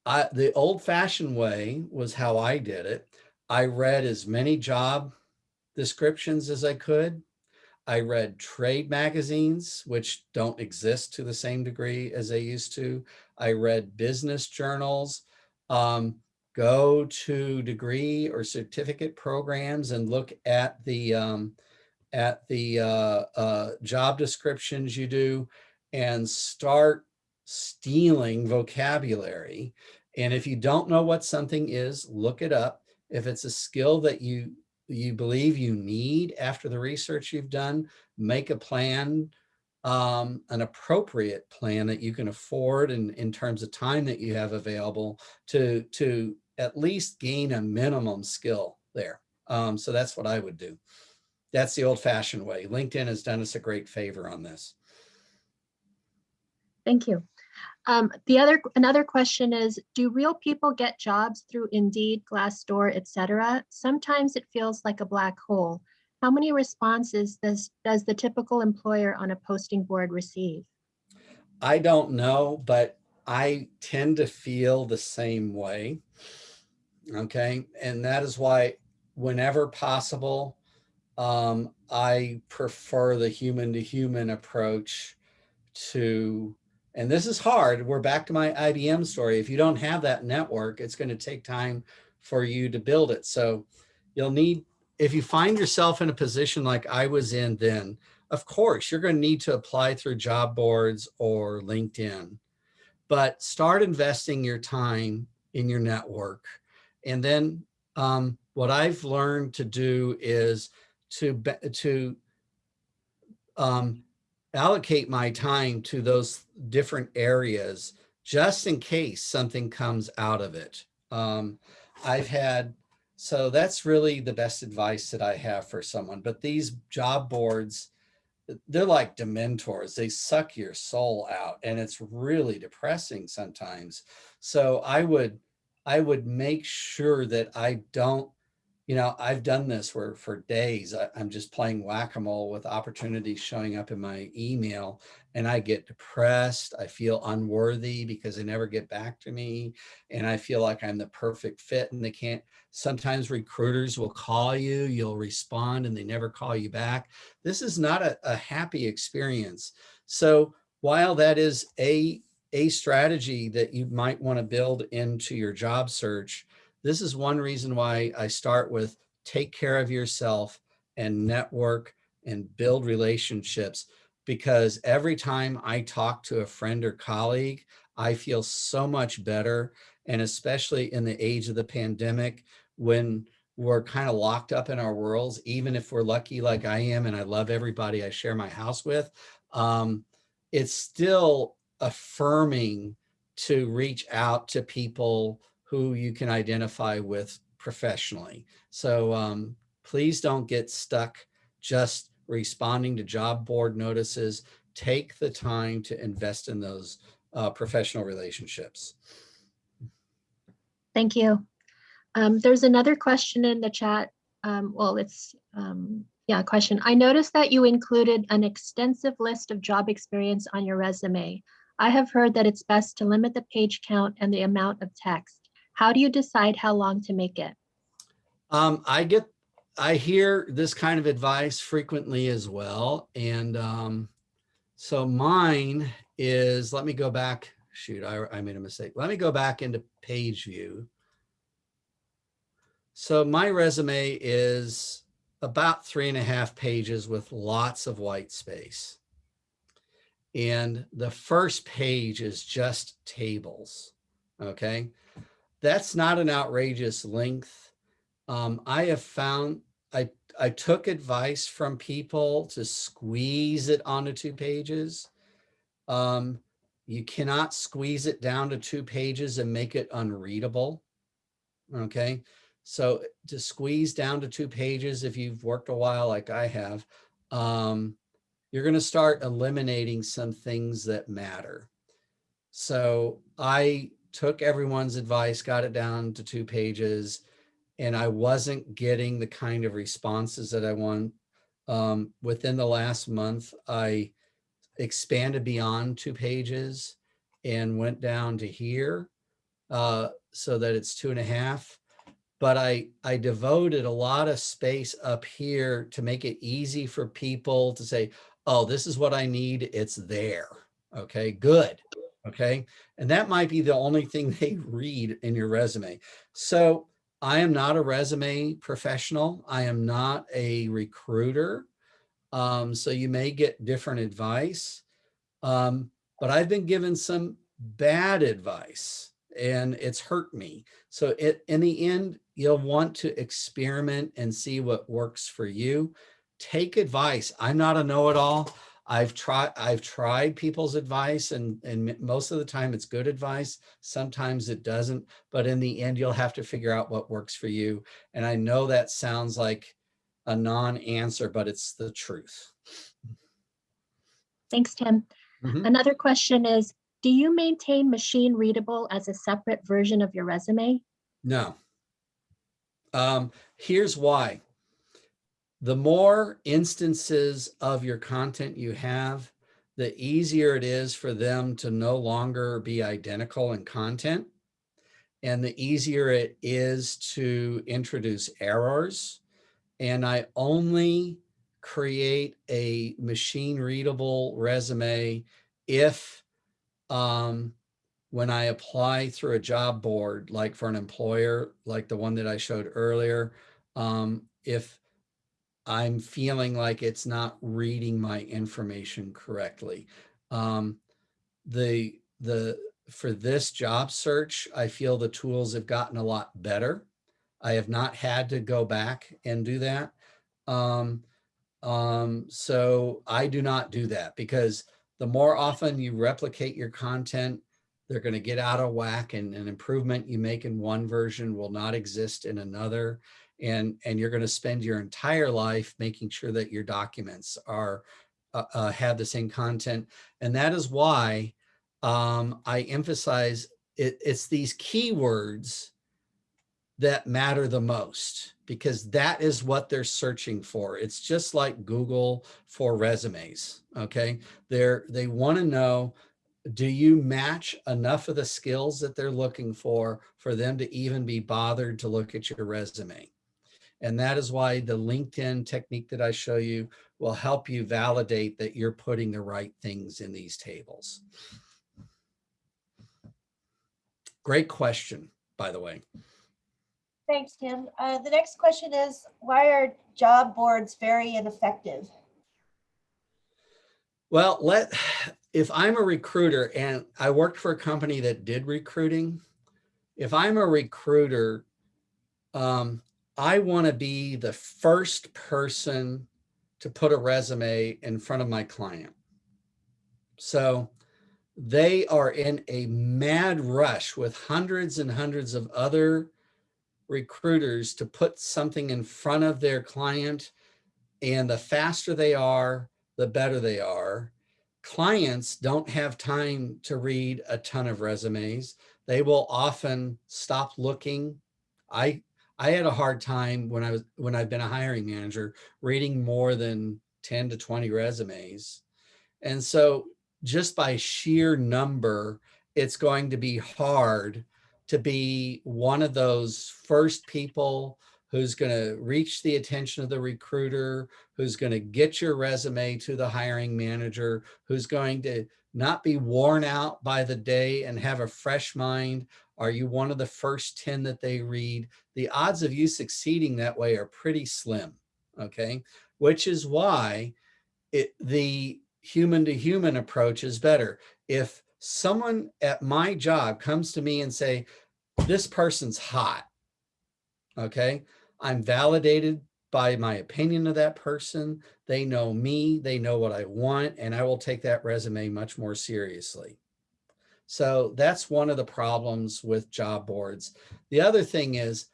S1: I, the old fashioned way was how I did it. I read as many job descriptions as I could. I read trade magazines, which don't exist to the same degree as they used to. I read business journals. Um, go to degree or certificate programs and look at the um, at the uh, uh, job descriptions you do and start stealing vocabulary. And if you don't know what something is, look it up. If it's a skill that you you believe you need after the research you've done, make a plan, um, an appropriate plan that you can afford and in terms of time that you have available to, to at least gain a minimum skill there. Um, so that's what I would do. That's the old fashioned way. LinkedIn has done us a great favor on this.
S3: Thank you. Um, the other, another question is, do real people get jobs through Indeed, Glassdoor, etc.? Sometimes it feels like a black hole. How many responses does, does the typical employer on a posting board receive?
S1: I don't know, but I tend to feel the same way. Okay. And that is why whenever possible, um, I prefer the human to human approach to, and this is hard. We're back to my IBM story. If you don't have that network, it's going to take time for you to build it. So you'll need, if you find yourself in a position like I was in then, of course, you're going to need to apply through job boards or LinkedIn, but start investing your time in your network. And then um, what I've learned to do is to, to um, allocate my time to those different areas just in case something comes out of it. Um, I've had, so that's really the best advice that I have for someone, but these job boards, they're like dementors. They suck your soul out and it's really depressing sometimes. So I would, I would make sure that I don't, you know, I've done this where for days I, am just playing whack-a-mole with opportunities showing up in my email and I get depressed. I feel unworthy because they never get back to me. And I feel like I'm the perfect fit and they can't, sometimes recruiters will call you, you'll respond and they never call you back. This is not a, a happy experience. So while that is a, a strategy that you might want to build into your job search, this is one reason why I start with take care of yourself and network and build relationships because every time I talk to a friend or colleague, I feel so much better. And especially in the age of the pandemic, when we're kind of locked up in our worlds, even if we're lucky like I am and I love everybody I share my house with, um, it's still affirming to reach out to people who you can identify with professionally. So um, please don't get stuck just responding to job board notices. Take the time to invest in those uh, professional relationships.
S3: Thank you. Um, there's another question in the chat. Um, well, it's, um, yeah, question. I noticed that you included an extensive list of job experience on your resume. I have heard that it's best to limit the page count and the amount of text. How do you decide how long to make it?
S1: Um, I get, I hear this kind of advice frequently as well. And um, so mine is, let me go back. Shoot, I, I made a mistake. Let me go back into page view. So my resume is about three and a half pages with lots of white space. And the first page is just tables. Okay. That's not an outrageous length. Um, I have found I, I took advice from people to squeeze it onto two pages. Um, you cannot squeeze it down to two pages and make it unreadable. Okay. So to squeeze down to two pages, if you've worked a while like I have, um, you're going to start eliminating some things that matter. So I took everyone's advice, got it down to two pages, and I wasn't getting the kind of responses that I want. Um, within the last month, I expanded beyond two pages and went down to here uh, so that it's two and a half. But I, I devoted a lot of space up here to make it easy for people to say, oh, this is what I need. It's there. Okay, good. Okay. And that might be the only thing they read in your resume. So I am not a resume professional. I am not a recruiter. Um, so you may get different advice. Um, but I've been given some bad advice and it's hurt me. So it, in the end, you'll want to experiment and see what works for you. Take advice. I'm not a know-it-all. I've tried I've tried people's advice and and most of the time it's good advice. Sometimes it doesn't, but in the end you'll have to figure out what works for you. And I know that sounds like a non-answer, but it's the truth.
S3: Thanks, Tim.
S1: Mhm.
S3: Another question is, do you maintain machine readable as a separate version of your resume?
S1: No. Um, here's why. The more instances of your content you have, the easier it is for them to no longer be identical in content. And the easier it is to introduce errors. And I only create a machine readable resume if um, when I apply through a job board, like for an employer, like the one that I showed earlier, um, if I'm feeling like it's not reading my information correctly. Um, the, the, for this job search, I feel the tools have gotten a lot better. I have not had to go back and do that. Um, um, so I do not do that because the more often you replicate your content, they're going to get out of whack and an improvement you make in one version will not exist in another. And, and you're going to spend your entire life making sure that your documents are uh, uh, have the same content. And that is why um, I emphasize it, it's these keywords that matter the most because that is what they're searching for. It's just like Google for resumes. Okay. They're, they want to know, do you match enough of the skills that they're looking for, for them to even be bothered to look at your resume? And that is why the LinkedIn technique that I show you will help you validate that you're putting the right things in these tables. Great question, by the way.
S2: Thanks, Tim. Uh, the next question is, why are job boards very ineffective?
S1: Well, let if I'm a recruiter and I worked for a company that did recruiting, if I'm a recruiter, um, I want to be the first person to put a resume in front of my client. So they are in a mad rush with hundreds and hundreds of other recruiters to put something in front of their client. And the faster they are, the better they are. Clients don't have time to read a ton of resumes. They will often stop looking. I I had a hard time when I was when I've been a hiring manager reading more than 10 to 20 resumes. And so just by sheer number, it's going to be hard to be one of those first people who's going to reach the attention of the recruiter, who's going to get your resume to the hiring manager, who's going to not be worn out by the day and have a fresh mind. Are you one of the first 10 that they read? The odds of you succeeding that way are pretty slim, okay? Which is why it, the human to human approach is better. If someone at my job comes to me and say, this person's hot, okay, I'm validated by my opinion of that person. They know me, they know what I want, and I will take that resume much more seriously. So that's one of the problems with job boards. The other thing is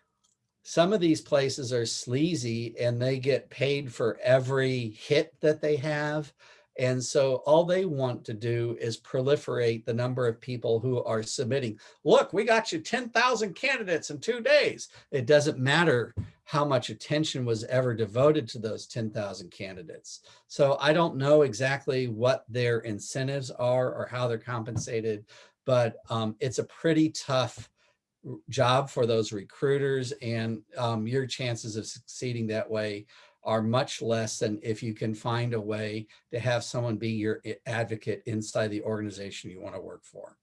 S1: some of these places are sleazy and they get paid for every hit that they have. And so all they want to do is proliferate the number of people who are submitting. Look, we got you 10,000 candidates in two days. It doesn't matter how much attention was ever devoted to those 10,000 candidates. So I don't know exactly what their incentives are or how they're compensated, but um, it's a pretty tough job for those recruiters and um, your chances of succeeding that way are much less than if you can find a way to have someone be your advocate inside the organization you want to work for.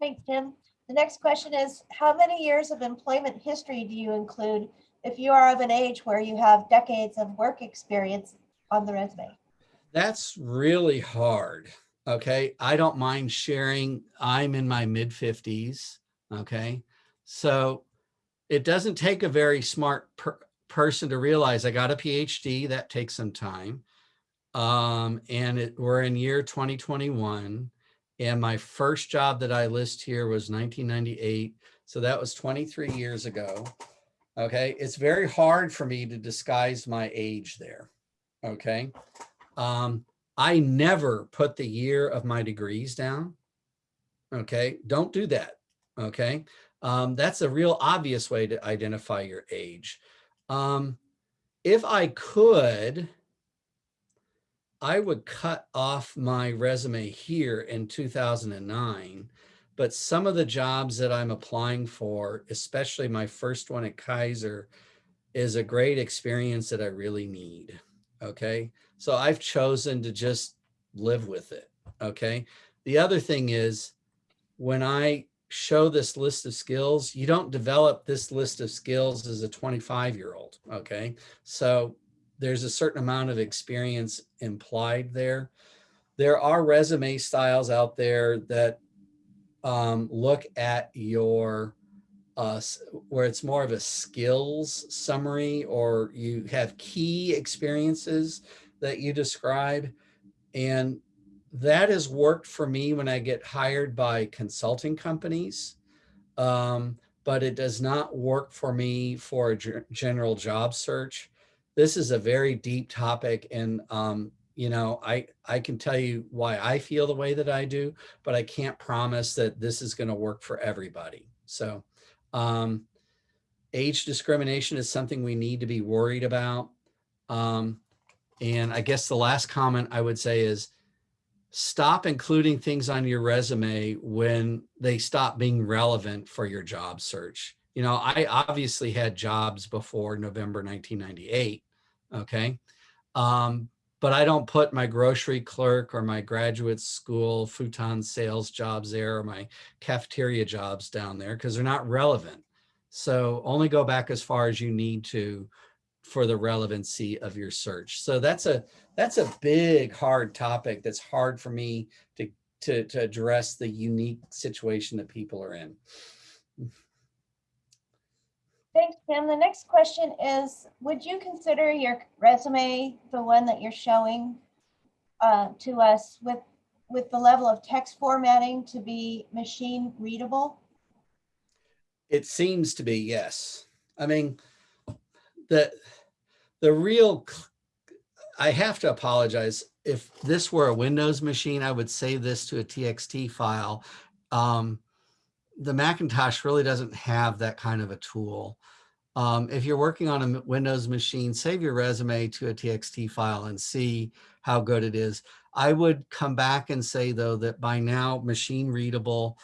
S2: Thanks, Tim. The next question is, how many years of employment history do you include if you are of an age where you have decades of work experience on the resume?
S1: That's really hard. Okay. I don't mind sharing. I'm in my mid 50s. Okay. So it doesn't take a very smart per person to realize I got a PhD. That takes some time. Um, and it, we're in year 2021. And my first job that I list here was 1998. So that was 23 years ago. Okay. It's very hard for me to disguise my age there. Okay. Um, I never put the year of my degrees down. Okay. Don't do that. Okay. Um, that's a real obvious way to identify your age. Um, if I could, I would cut off my resume here in 2009, but some of the jobs that I'm applying for, especially my first one at Kaiser, is a great experience that I really need. Okay. So I've chosen to just live with it. Okay. The other thing is when I show this list of skills, you don't develop this list of skills as a 25 year old. Okay. So there's a certain amount of experience implied there. There are resume styles out there that um, look at your uh, where it's more of a skills summary or you have key experiences that you describe. And that has worked for me when I get hired by consulting companies, um, but it does not work for me for a general job search. This is a very deep topic and um, you know, I, I can tell you why I feel the way that I do, but I can't promise that this is going to work for everybody. So um, age discrimination is something we need to be worried about. Um, and I guess the last comment I would say is stop including things on your resume when they stop being relevant for your job search. You know, I obviously had jobs before November 1998. Okay. Um, but I don't put my grocery clerk or my graduate school futon sales jobs there or my cafeteria jobs down there because they're not relevant. So only go back as far as you need to for the relevancy of your search. So that's a that's a big hard topic that's hard for me to to to address the unique situation that people are in.
S2: Thanks, Tim. The next question is, would you consider your resume, the one that you're showing uh, to us with with the level of text formatting to be machine readable?
S1: It seems to be, yes. I mean, the, the real, I have to apologize. If this were a Windows machine, I would save this to a TXT file. Um, the Macintosh really doesn't have that kind of a tool. Um, if you're working on a Windows machine, save your resume to a TXT file and see how good it is. I would come back and say though that by now machine readable,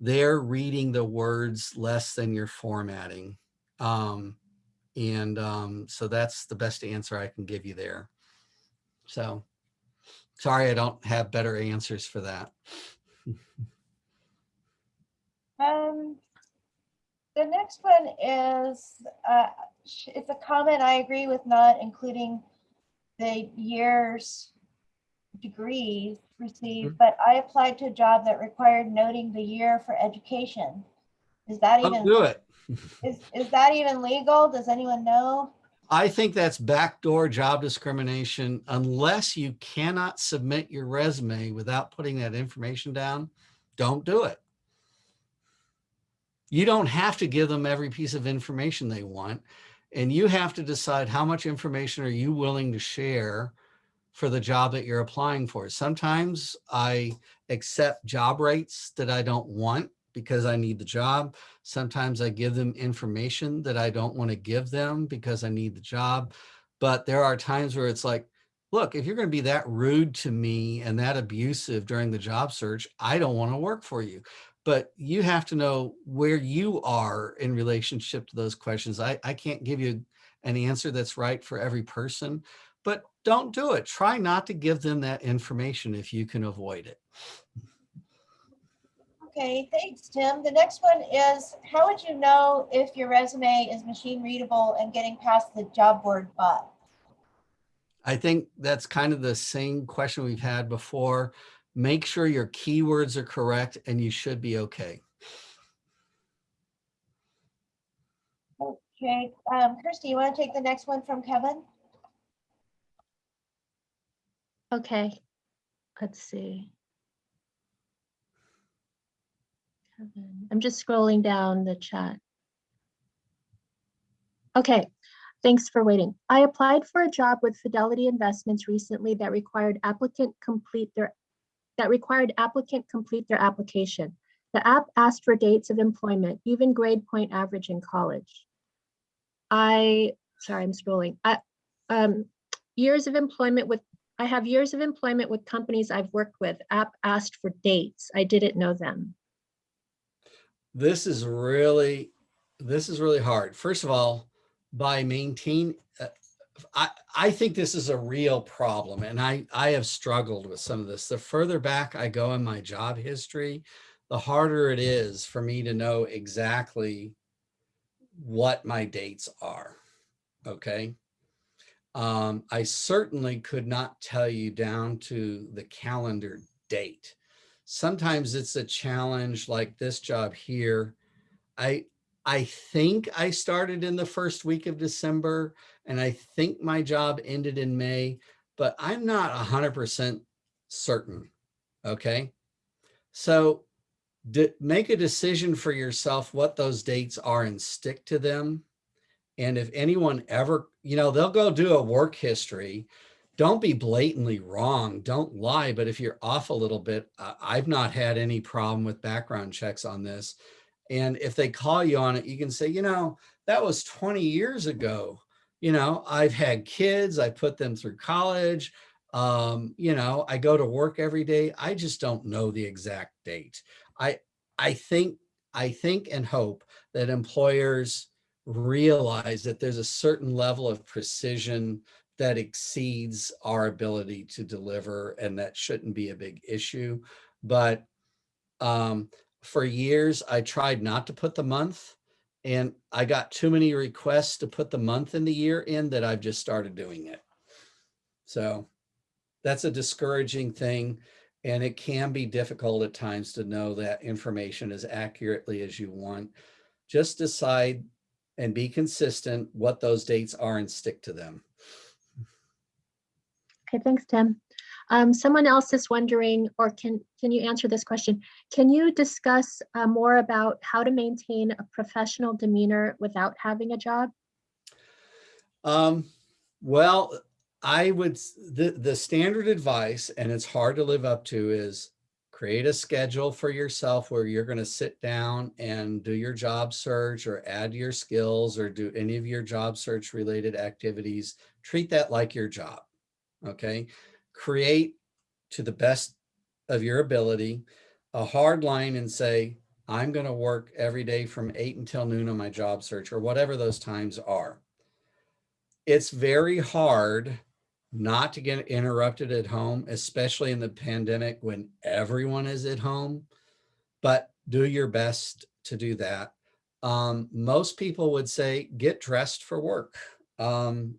S1: they're reading the words less than you're formatting. Um, and um, so that's the best answer I can give you there. So sorry, I don't have better answers for that.
S2: Um, the next one is, uh, it's a comment I agree with not including the years degrees received, but I applied to a job that required noting the year for education. Is that
S1: Don't
S2: even,
S1: do it.
S2: Is, is that even legal? Does anyone know?
S1: I think that's backdoor job discrimination unless you cannot submit your resume without putting that information down. Don't do it. You don't have to give them every piece of information they want. And you have to decide how much information are you willing to share for the job that you're applying for. Sometimes I accept job rates that I don't want because I need the job. Sometimes I give them information that I don't want to give them because I need the job. But there are times where it's like, look, if you're going to be that rude to me and that abusive during the job search, I don't want to work for you. But you have to know where you are in relationship to those questions. I, I can't give you an answer that's right for every person, but don't do it. Try not to give them that information if you can avoid it.
S2: Okay, thanks, Tim. The next one is, how would you know if your resume is machine readable and getting past the job board bot?
S1: I think that's kind of the same question we've had before. Make sure your keywords are correct and you should be okay.
S2: Okay, um, Kirsty, you want to take the next one from Kevin?
S3: Okay, let's see. I'm just scrolling down the chat. Okay, thanks for waiting. I applied for a job with Fidelity Investments recently that required applicant complete their, that required applicant complete their application. The app asked for dates of employment, even grade point average in college. I, sorry, I'm scrolling. I, um, years of employment with I have years of employment with companies I've worked with. App asked for dates. I didn't know them.
S1: This is really, this is really hard. First of all, by maintain, uh, I, I think this is a real problem and I, I have struggled with some of this. The further back I go in my job history, the harder it is for me to know exactly what my dates are. Okay. Um, I certainly could not tell you down to the calendar date. Sometimes it's a challenge like this job here. I, I think I started in the first week of December and I think my job ended in May, but I'm not a hundred percent certain. Okay. So make a decision for yourself what those dates are and stick to them. And if anyone ever, you know, they'll go do a work history. Don't be blatantly wrong. Don't lie. But if you're off a little bit, I've not had any problem with background checks on this. And if they call you on it, you can say, you know, that was 20 years ago. You know, I've had kids, I put them through college. Um, you know, I go to work every day. I just don't know the exact date. I, I think, I think and hope that employers realize that there's a certain level of precision that exceeds our ability to deliver and that shouldn't be a big issue. But um, for years, I tried not to put the month and I got too many requests to put the month and the year in that I've just started doing it. So that's a discouraging thing. And it can be difficult at times to know that information as accurately as you want. Just decide and be consistent what those dates are and stick to them.
S3: Okay, thanks, Tim. Um, someone else is wondering, or can, can you answer this question? Can you discuss uh, more about how to maintain a professional demeanor without having a job?
S1: Um, well, I would, the, the standard advice, and it's hard to live up to is create a schedule for yourself where you're going to sit down and do your job search or add your skills or do any of your job search related activities. Treat that like your job. Okay. Create to the best of your ability a hard line and say, I'm going to work every day from eight until noon on my job search or whatever those times are it's very hard not to get interrupted at home, especially in the pandemic when everyone is at home, but do your best to do that. Um, most people would say get dressed for work. Um,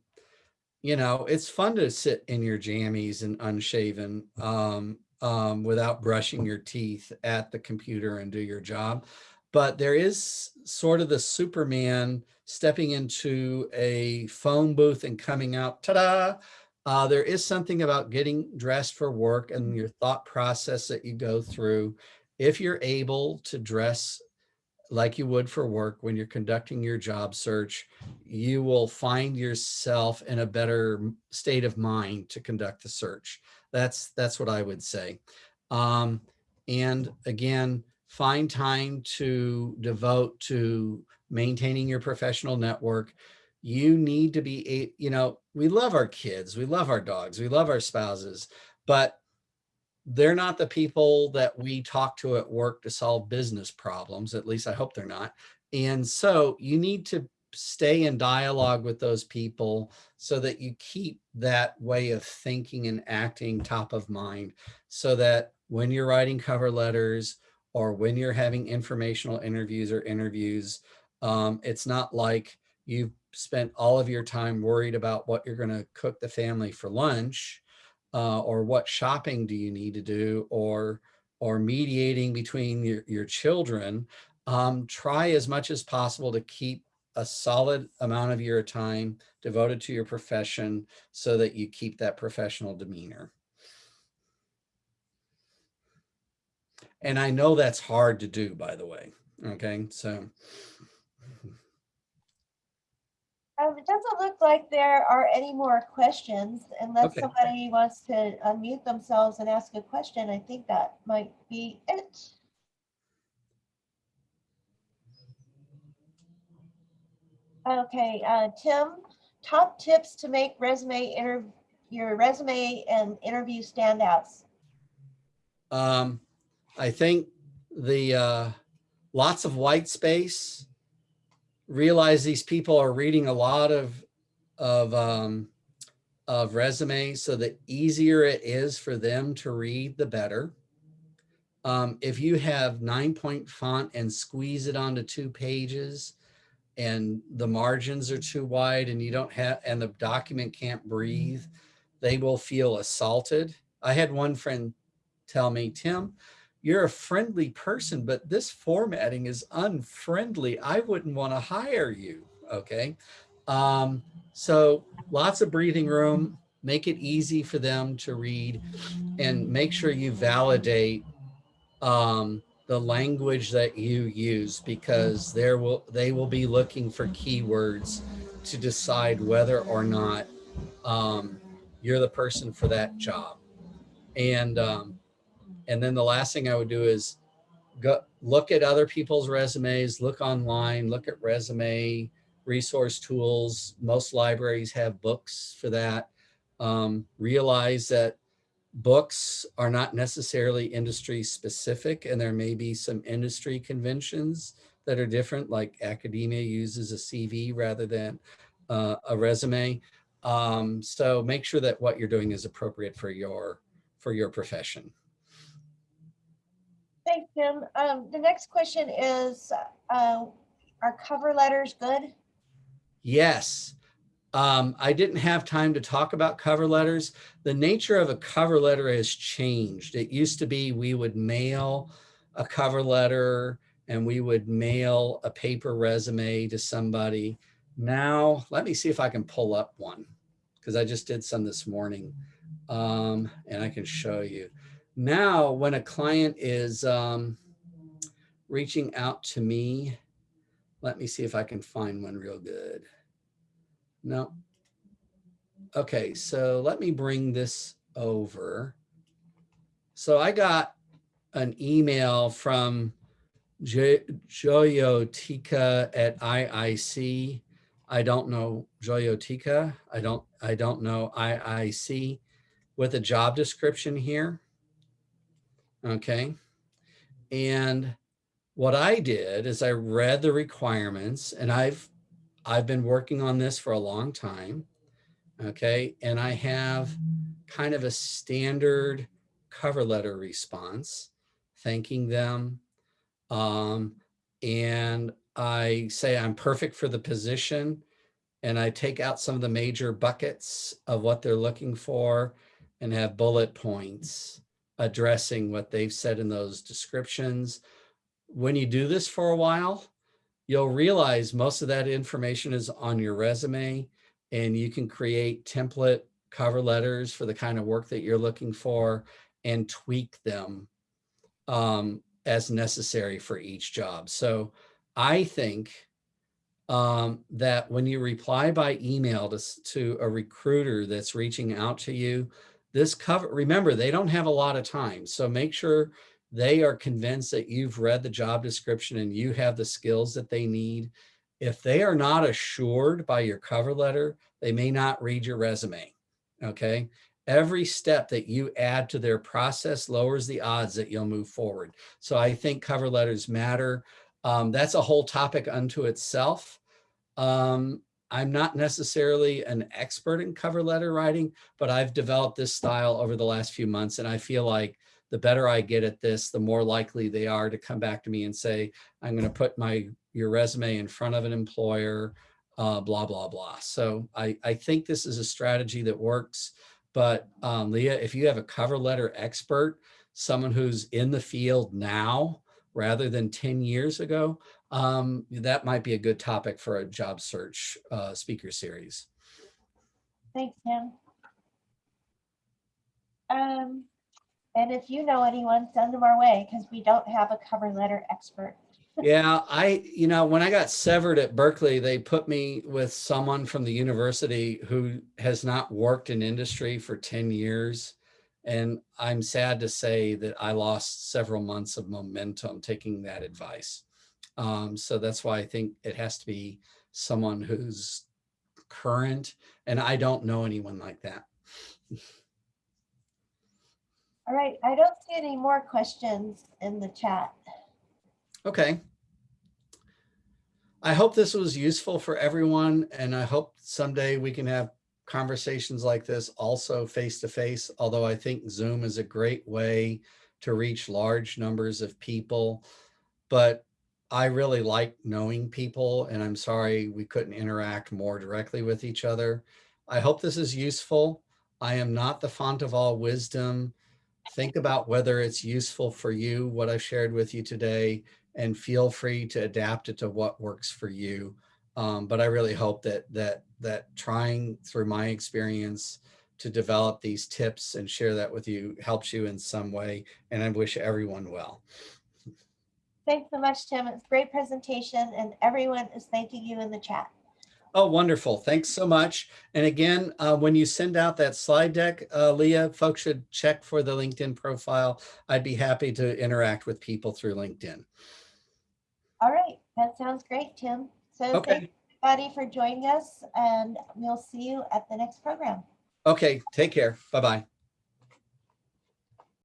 S1: you know, it's fun to sit in your jammies and unshaven um, um, without brushing your teeth at the computer and do your job. But there is sort of the Superman stepping into a phone booth and coming out, ta-da! Uh, there is something about getting dressed for work and your thought process that you go through. If you're able to dress like you would for work when you're conducting your job search, you will find yourself in a better state of mind to conduct the search. That's that's what I would say. Um, and again, find time to devote to maintaining your professional network. You need to be, you know, we love our kids, we love our dogs, we love our spouses, but they're not the people that we talk to at work to solve business problems. At least I hope they're not. And so you need to stay in dialogue with those people so that you keep that way of thinking and acting top of mind so that when you're writing cover letters or when you're having informational interviews or interviews, um, it's not like you've spent all of your time worried about what you're going to cook the family for lunch uh, or what shopping do you need to do or or mediating between your, your children um, try as much as possible to keep a solid amount of your time devoted to your profession so that you keep that professional demeanor. And i know that's hard to do by the way okay? So
S2: Um, it doesn't look like there are any more questions unless
S1: Okay.
S2: somebody wants to unmute themselves and ask a question. I think that might be it. Okay, uh, Tim, top tips to make resume inter, your resume and interview standouts.
S1: Um, I think the uh, lots of white space. Realize these people are reading a lot of of um, of resumes, so the easier it is for them to read, the better. Um, if you have nine point font and squeeze it onto two pages, and the margins are too wide, and you don't have, and the document can't breathe, they will feel assaulted. I had one friend tell me, Tim, you're a friendly person, but this formatting is unfriendly. I wouldn't want to hire you. Okay. Um, so lots of breathing room, make it easy for them to read and make sure you validate um, the language that you use because there will they will be looking for keywords to decide whether or not um, you're the person for that job. And um, and then the last thing I would do is go look at other people's resumes, look online, look at resume resource tools. Most libraries have books for that. Um, realize that books are not necessarily industry specific and there may be some industry conventions that are different like academia uses a CV rather than uh, a resume. Um, so make sure that what you're doing is appropriate for your for your profession.
S2: Thanks, Tim. Um, the next question is, uh, are cover letters good?
S1: Yes. Um, I didn't have time to talk about cover letters. The nature of a cover letter has changed. It used to be we would mail a cover letter and we would mail a paper resume to somebody. Now, let me see if I can pull up one because I just did some this morning. Um, and I can show you. Now, when a client is um, reaching out to me, let me see if I can find one real good. No. Okay, so let me bring this over. So I got an email from Jo- Joyotika at IIC. I don't know Joyotika. I don't, I don't know IIC with a job description here. Okay. And what I did is I read the requirements and I've, I've been working on this for a long time. Okay. And I have kind of a standard cover letter response, thanking them. Um, and I say I'm perfect for the position. And I take out some of the major buckets of what they're looking for and have bullet points addressing what they've said in those descriptions. When you do this for a while, you'll realize most of that information is on your resume and you can create template cover letters for the kind of work that you're looking for and tweak them um, as necessary for each job. So I think um, that when you reply by email to, to a recruiter that's reaching out to you, this cover, remember, they don't have a lot of time. So make sure they are convinced that you've read the job description and you have the skills that they need. If they are not assured by your cover letter, they may not read your resume. Okay. Every step that you add to their process lowers the odds that you'll move forward. So I think cover letters matter. Um, that's a whole topic unto itself. Um, I'm not necessarily an expert in cover letter writing, but I've developed this style over the last few months. And I feel like the better I get at this, the more likely they are to come back to me and say, I'm going to put my your resume in front of an employer, uh, blah, blah, blah. So I, I think this is a strategy that works. But um, Leah, if you have a cover letter expert, someone who's in the field now rather than 10 years ago, um, that might be a good topic for a job search uh, speaker series.
S2: Thanks, Tim. Um, and if you know anyone, send them our way because we don't have a cover letter expert.
S1: Yeah, I, you know, when I got severed at Berkeley, they put me with someone from the university who has not worked in industry for 10 years. And I'm sad to say that I lost several months of momentum taking that advice. Um, so that's why I think it has to be someone who's current and I don't know anyone like that.
S2: All right, I don't see any more questions in the chat.
S1: Okay. I hope this was useful for everyone and I hope someday we can have conversations like this also face to face, although I think Zoom is a great way to reach large numbers of people. But I really like knowing people and I'm sorry we couldn't interact more directly with each other. I hope this is useful. I am not the font of all wisdom. Think about whether it's useful for you, what I've shared with you today, and feel free to adapt it to what works for you. Um, but I really hope that that that trying through my experience to develop these tips and share that with you helps you in some way. And I wish everyone well.
S2: Thanks so much, Tim. It's a great presentation and everyone is thanking you in the chat.
S1: Oh, wonderful. Thanks so much. And again, uh, when you send out that slide deck, uh, Leah, folks should check for the LinkedIn profile. I'd be happy to interact with people through LinkedIn.
S2: All right, that sounds great, Tim. So
S1: Okay.
S2: thank everybody for joining us and we'll see you at the next program.
S1: Okay, take care. Bye-bye.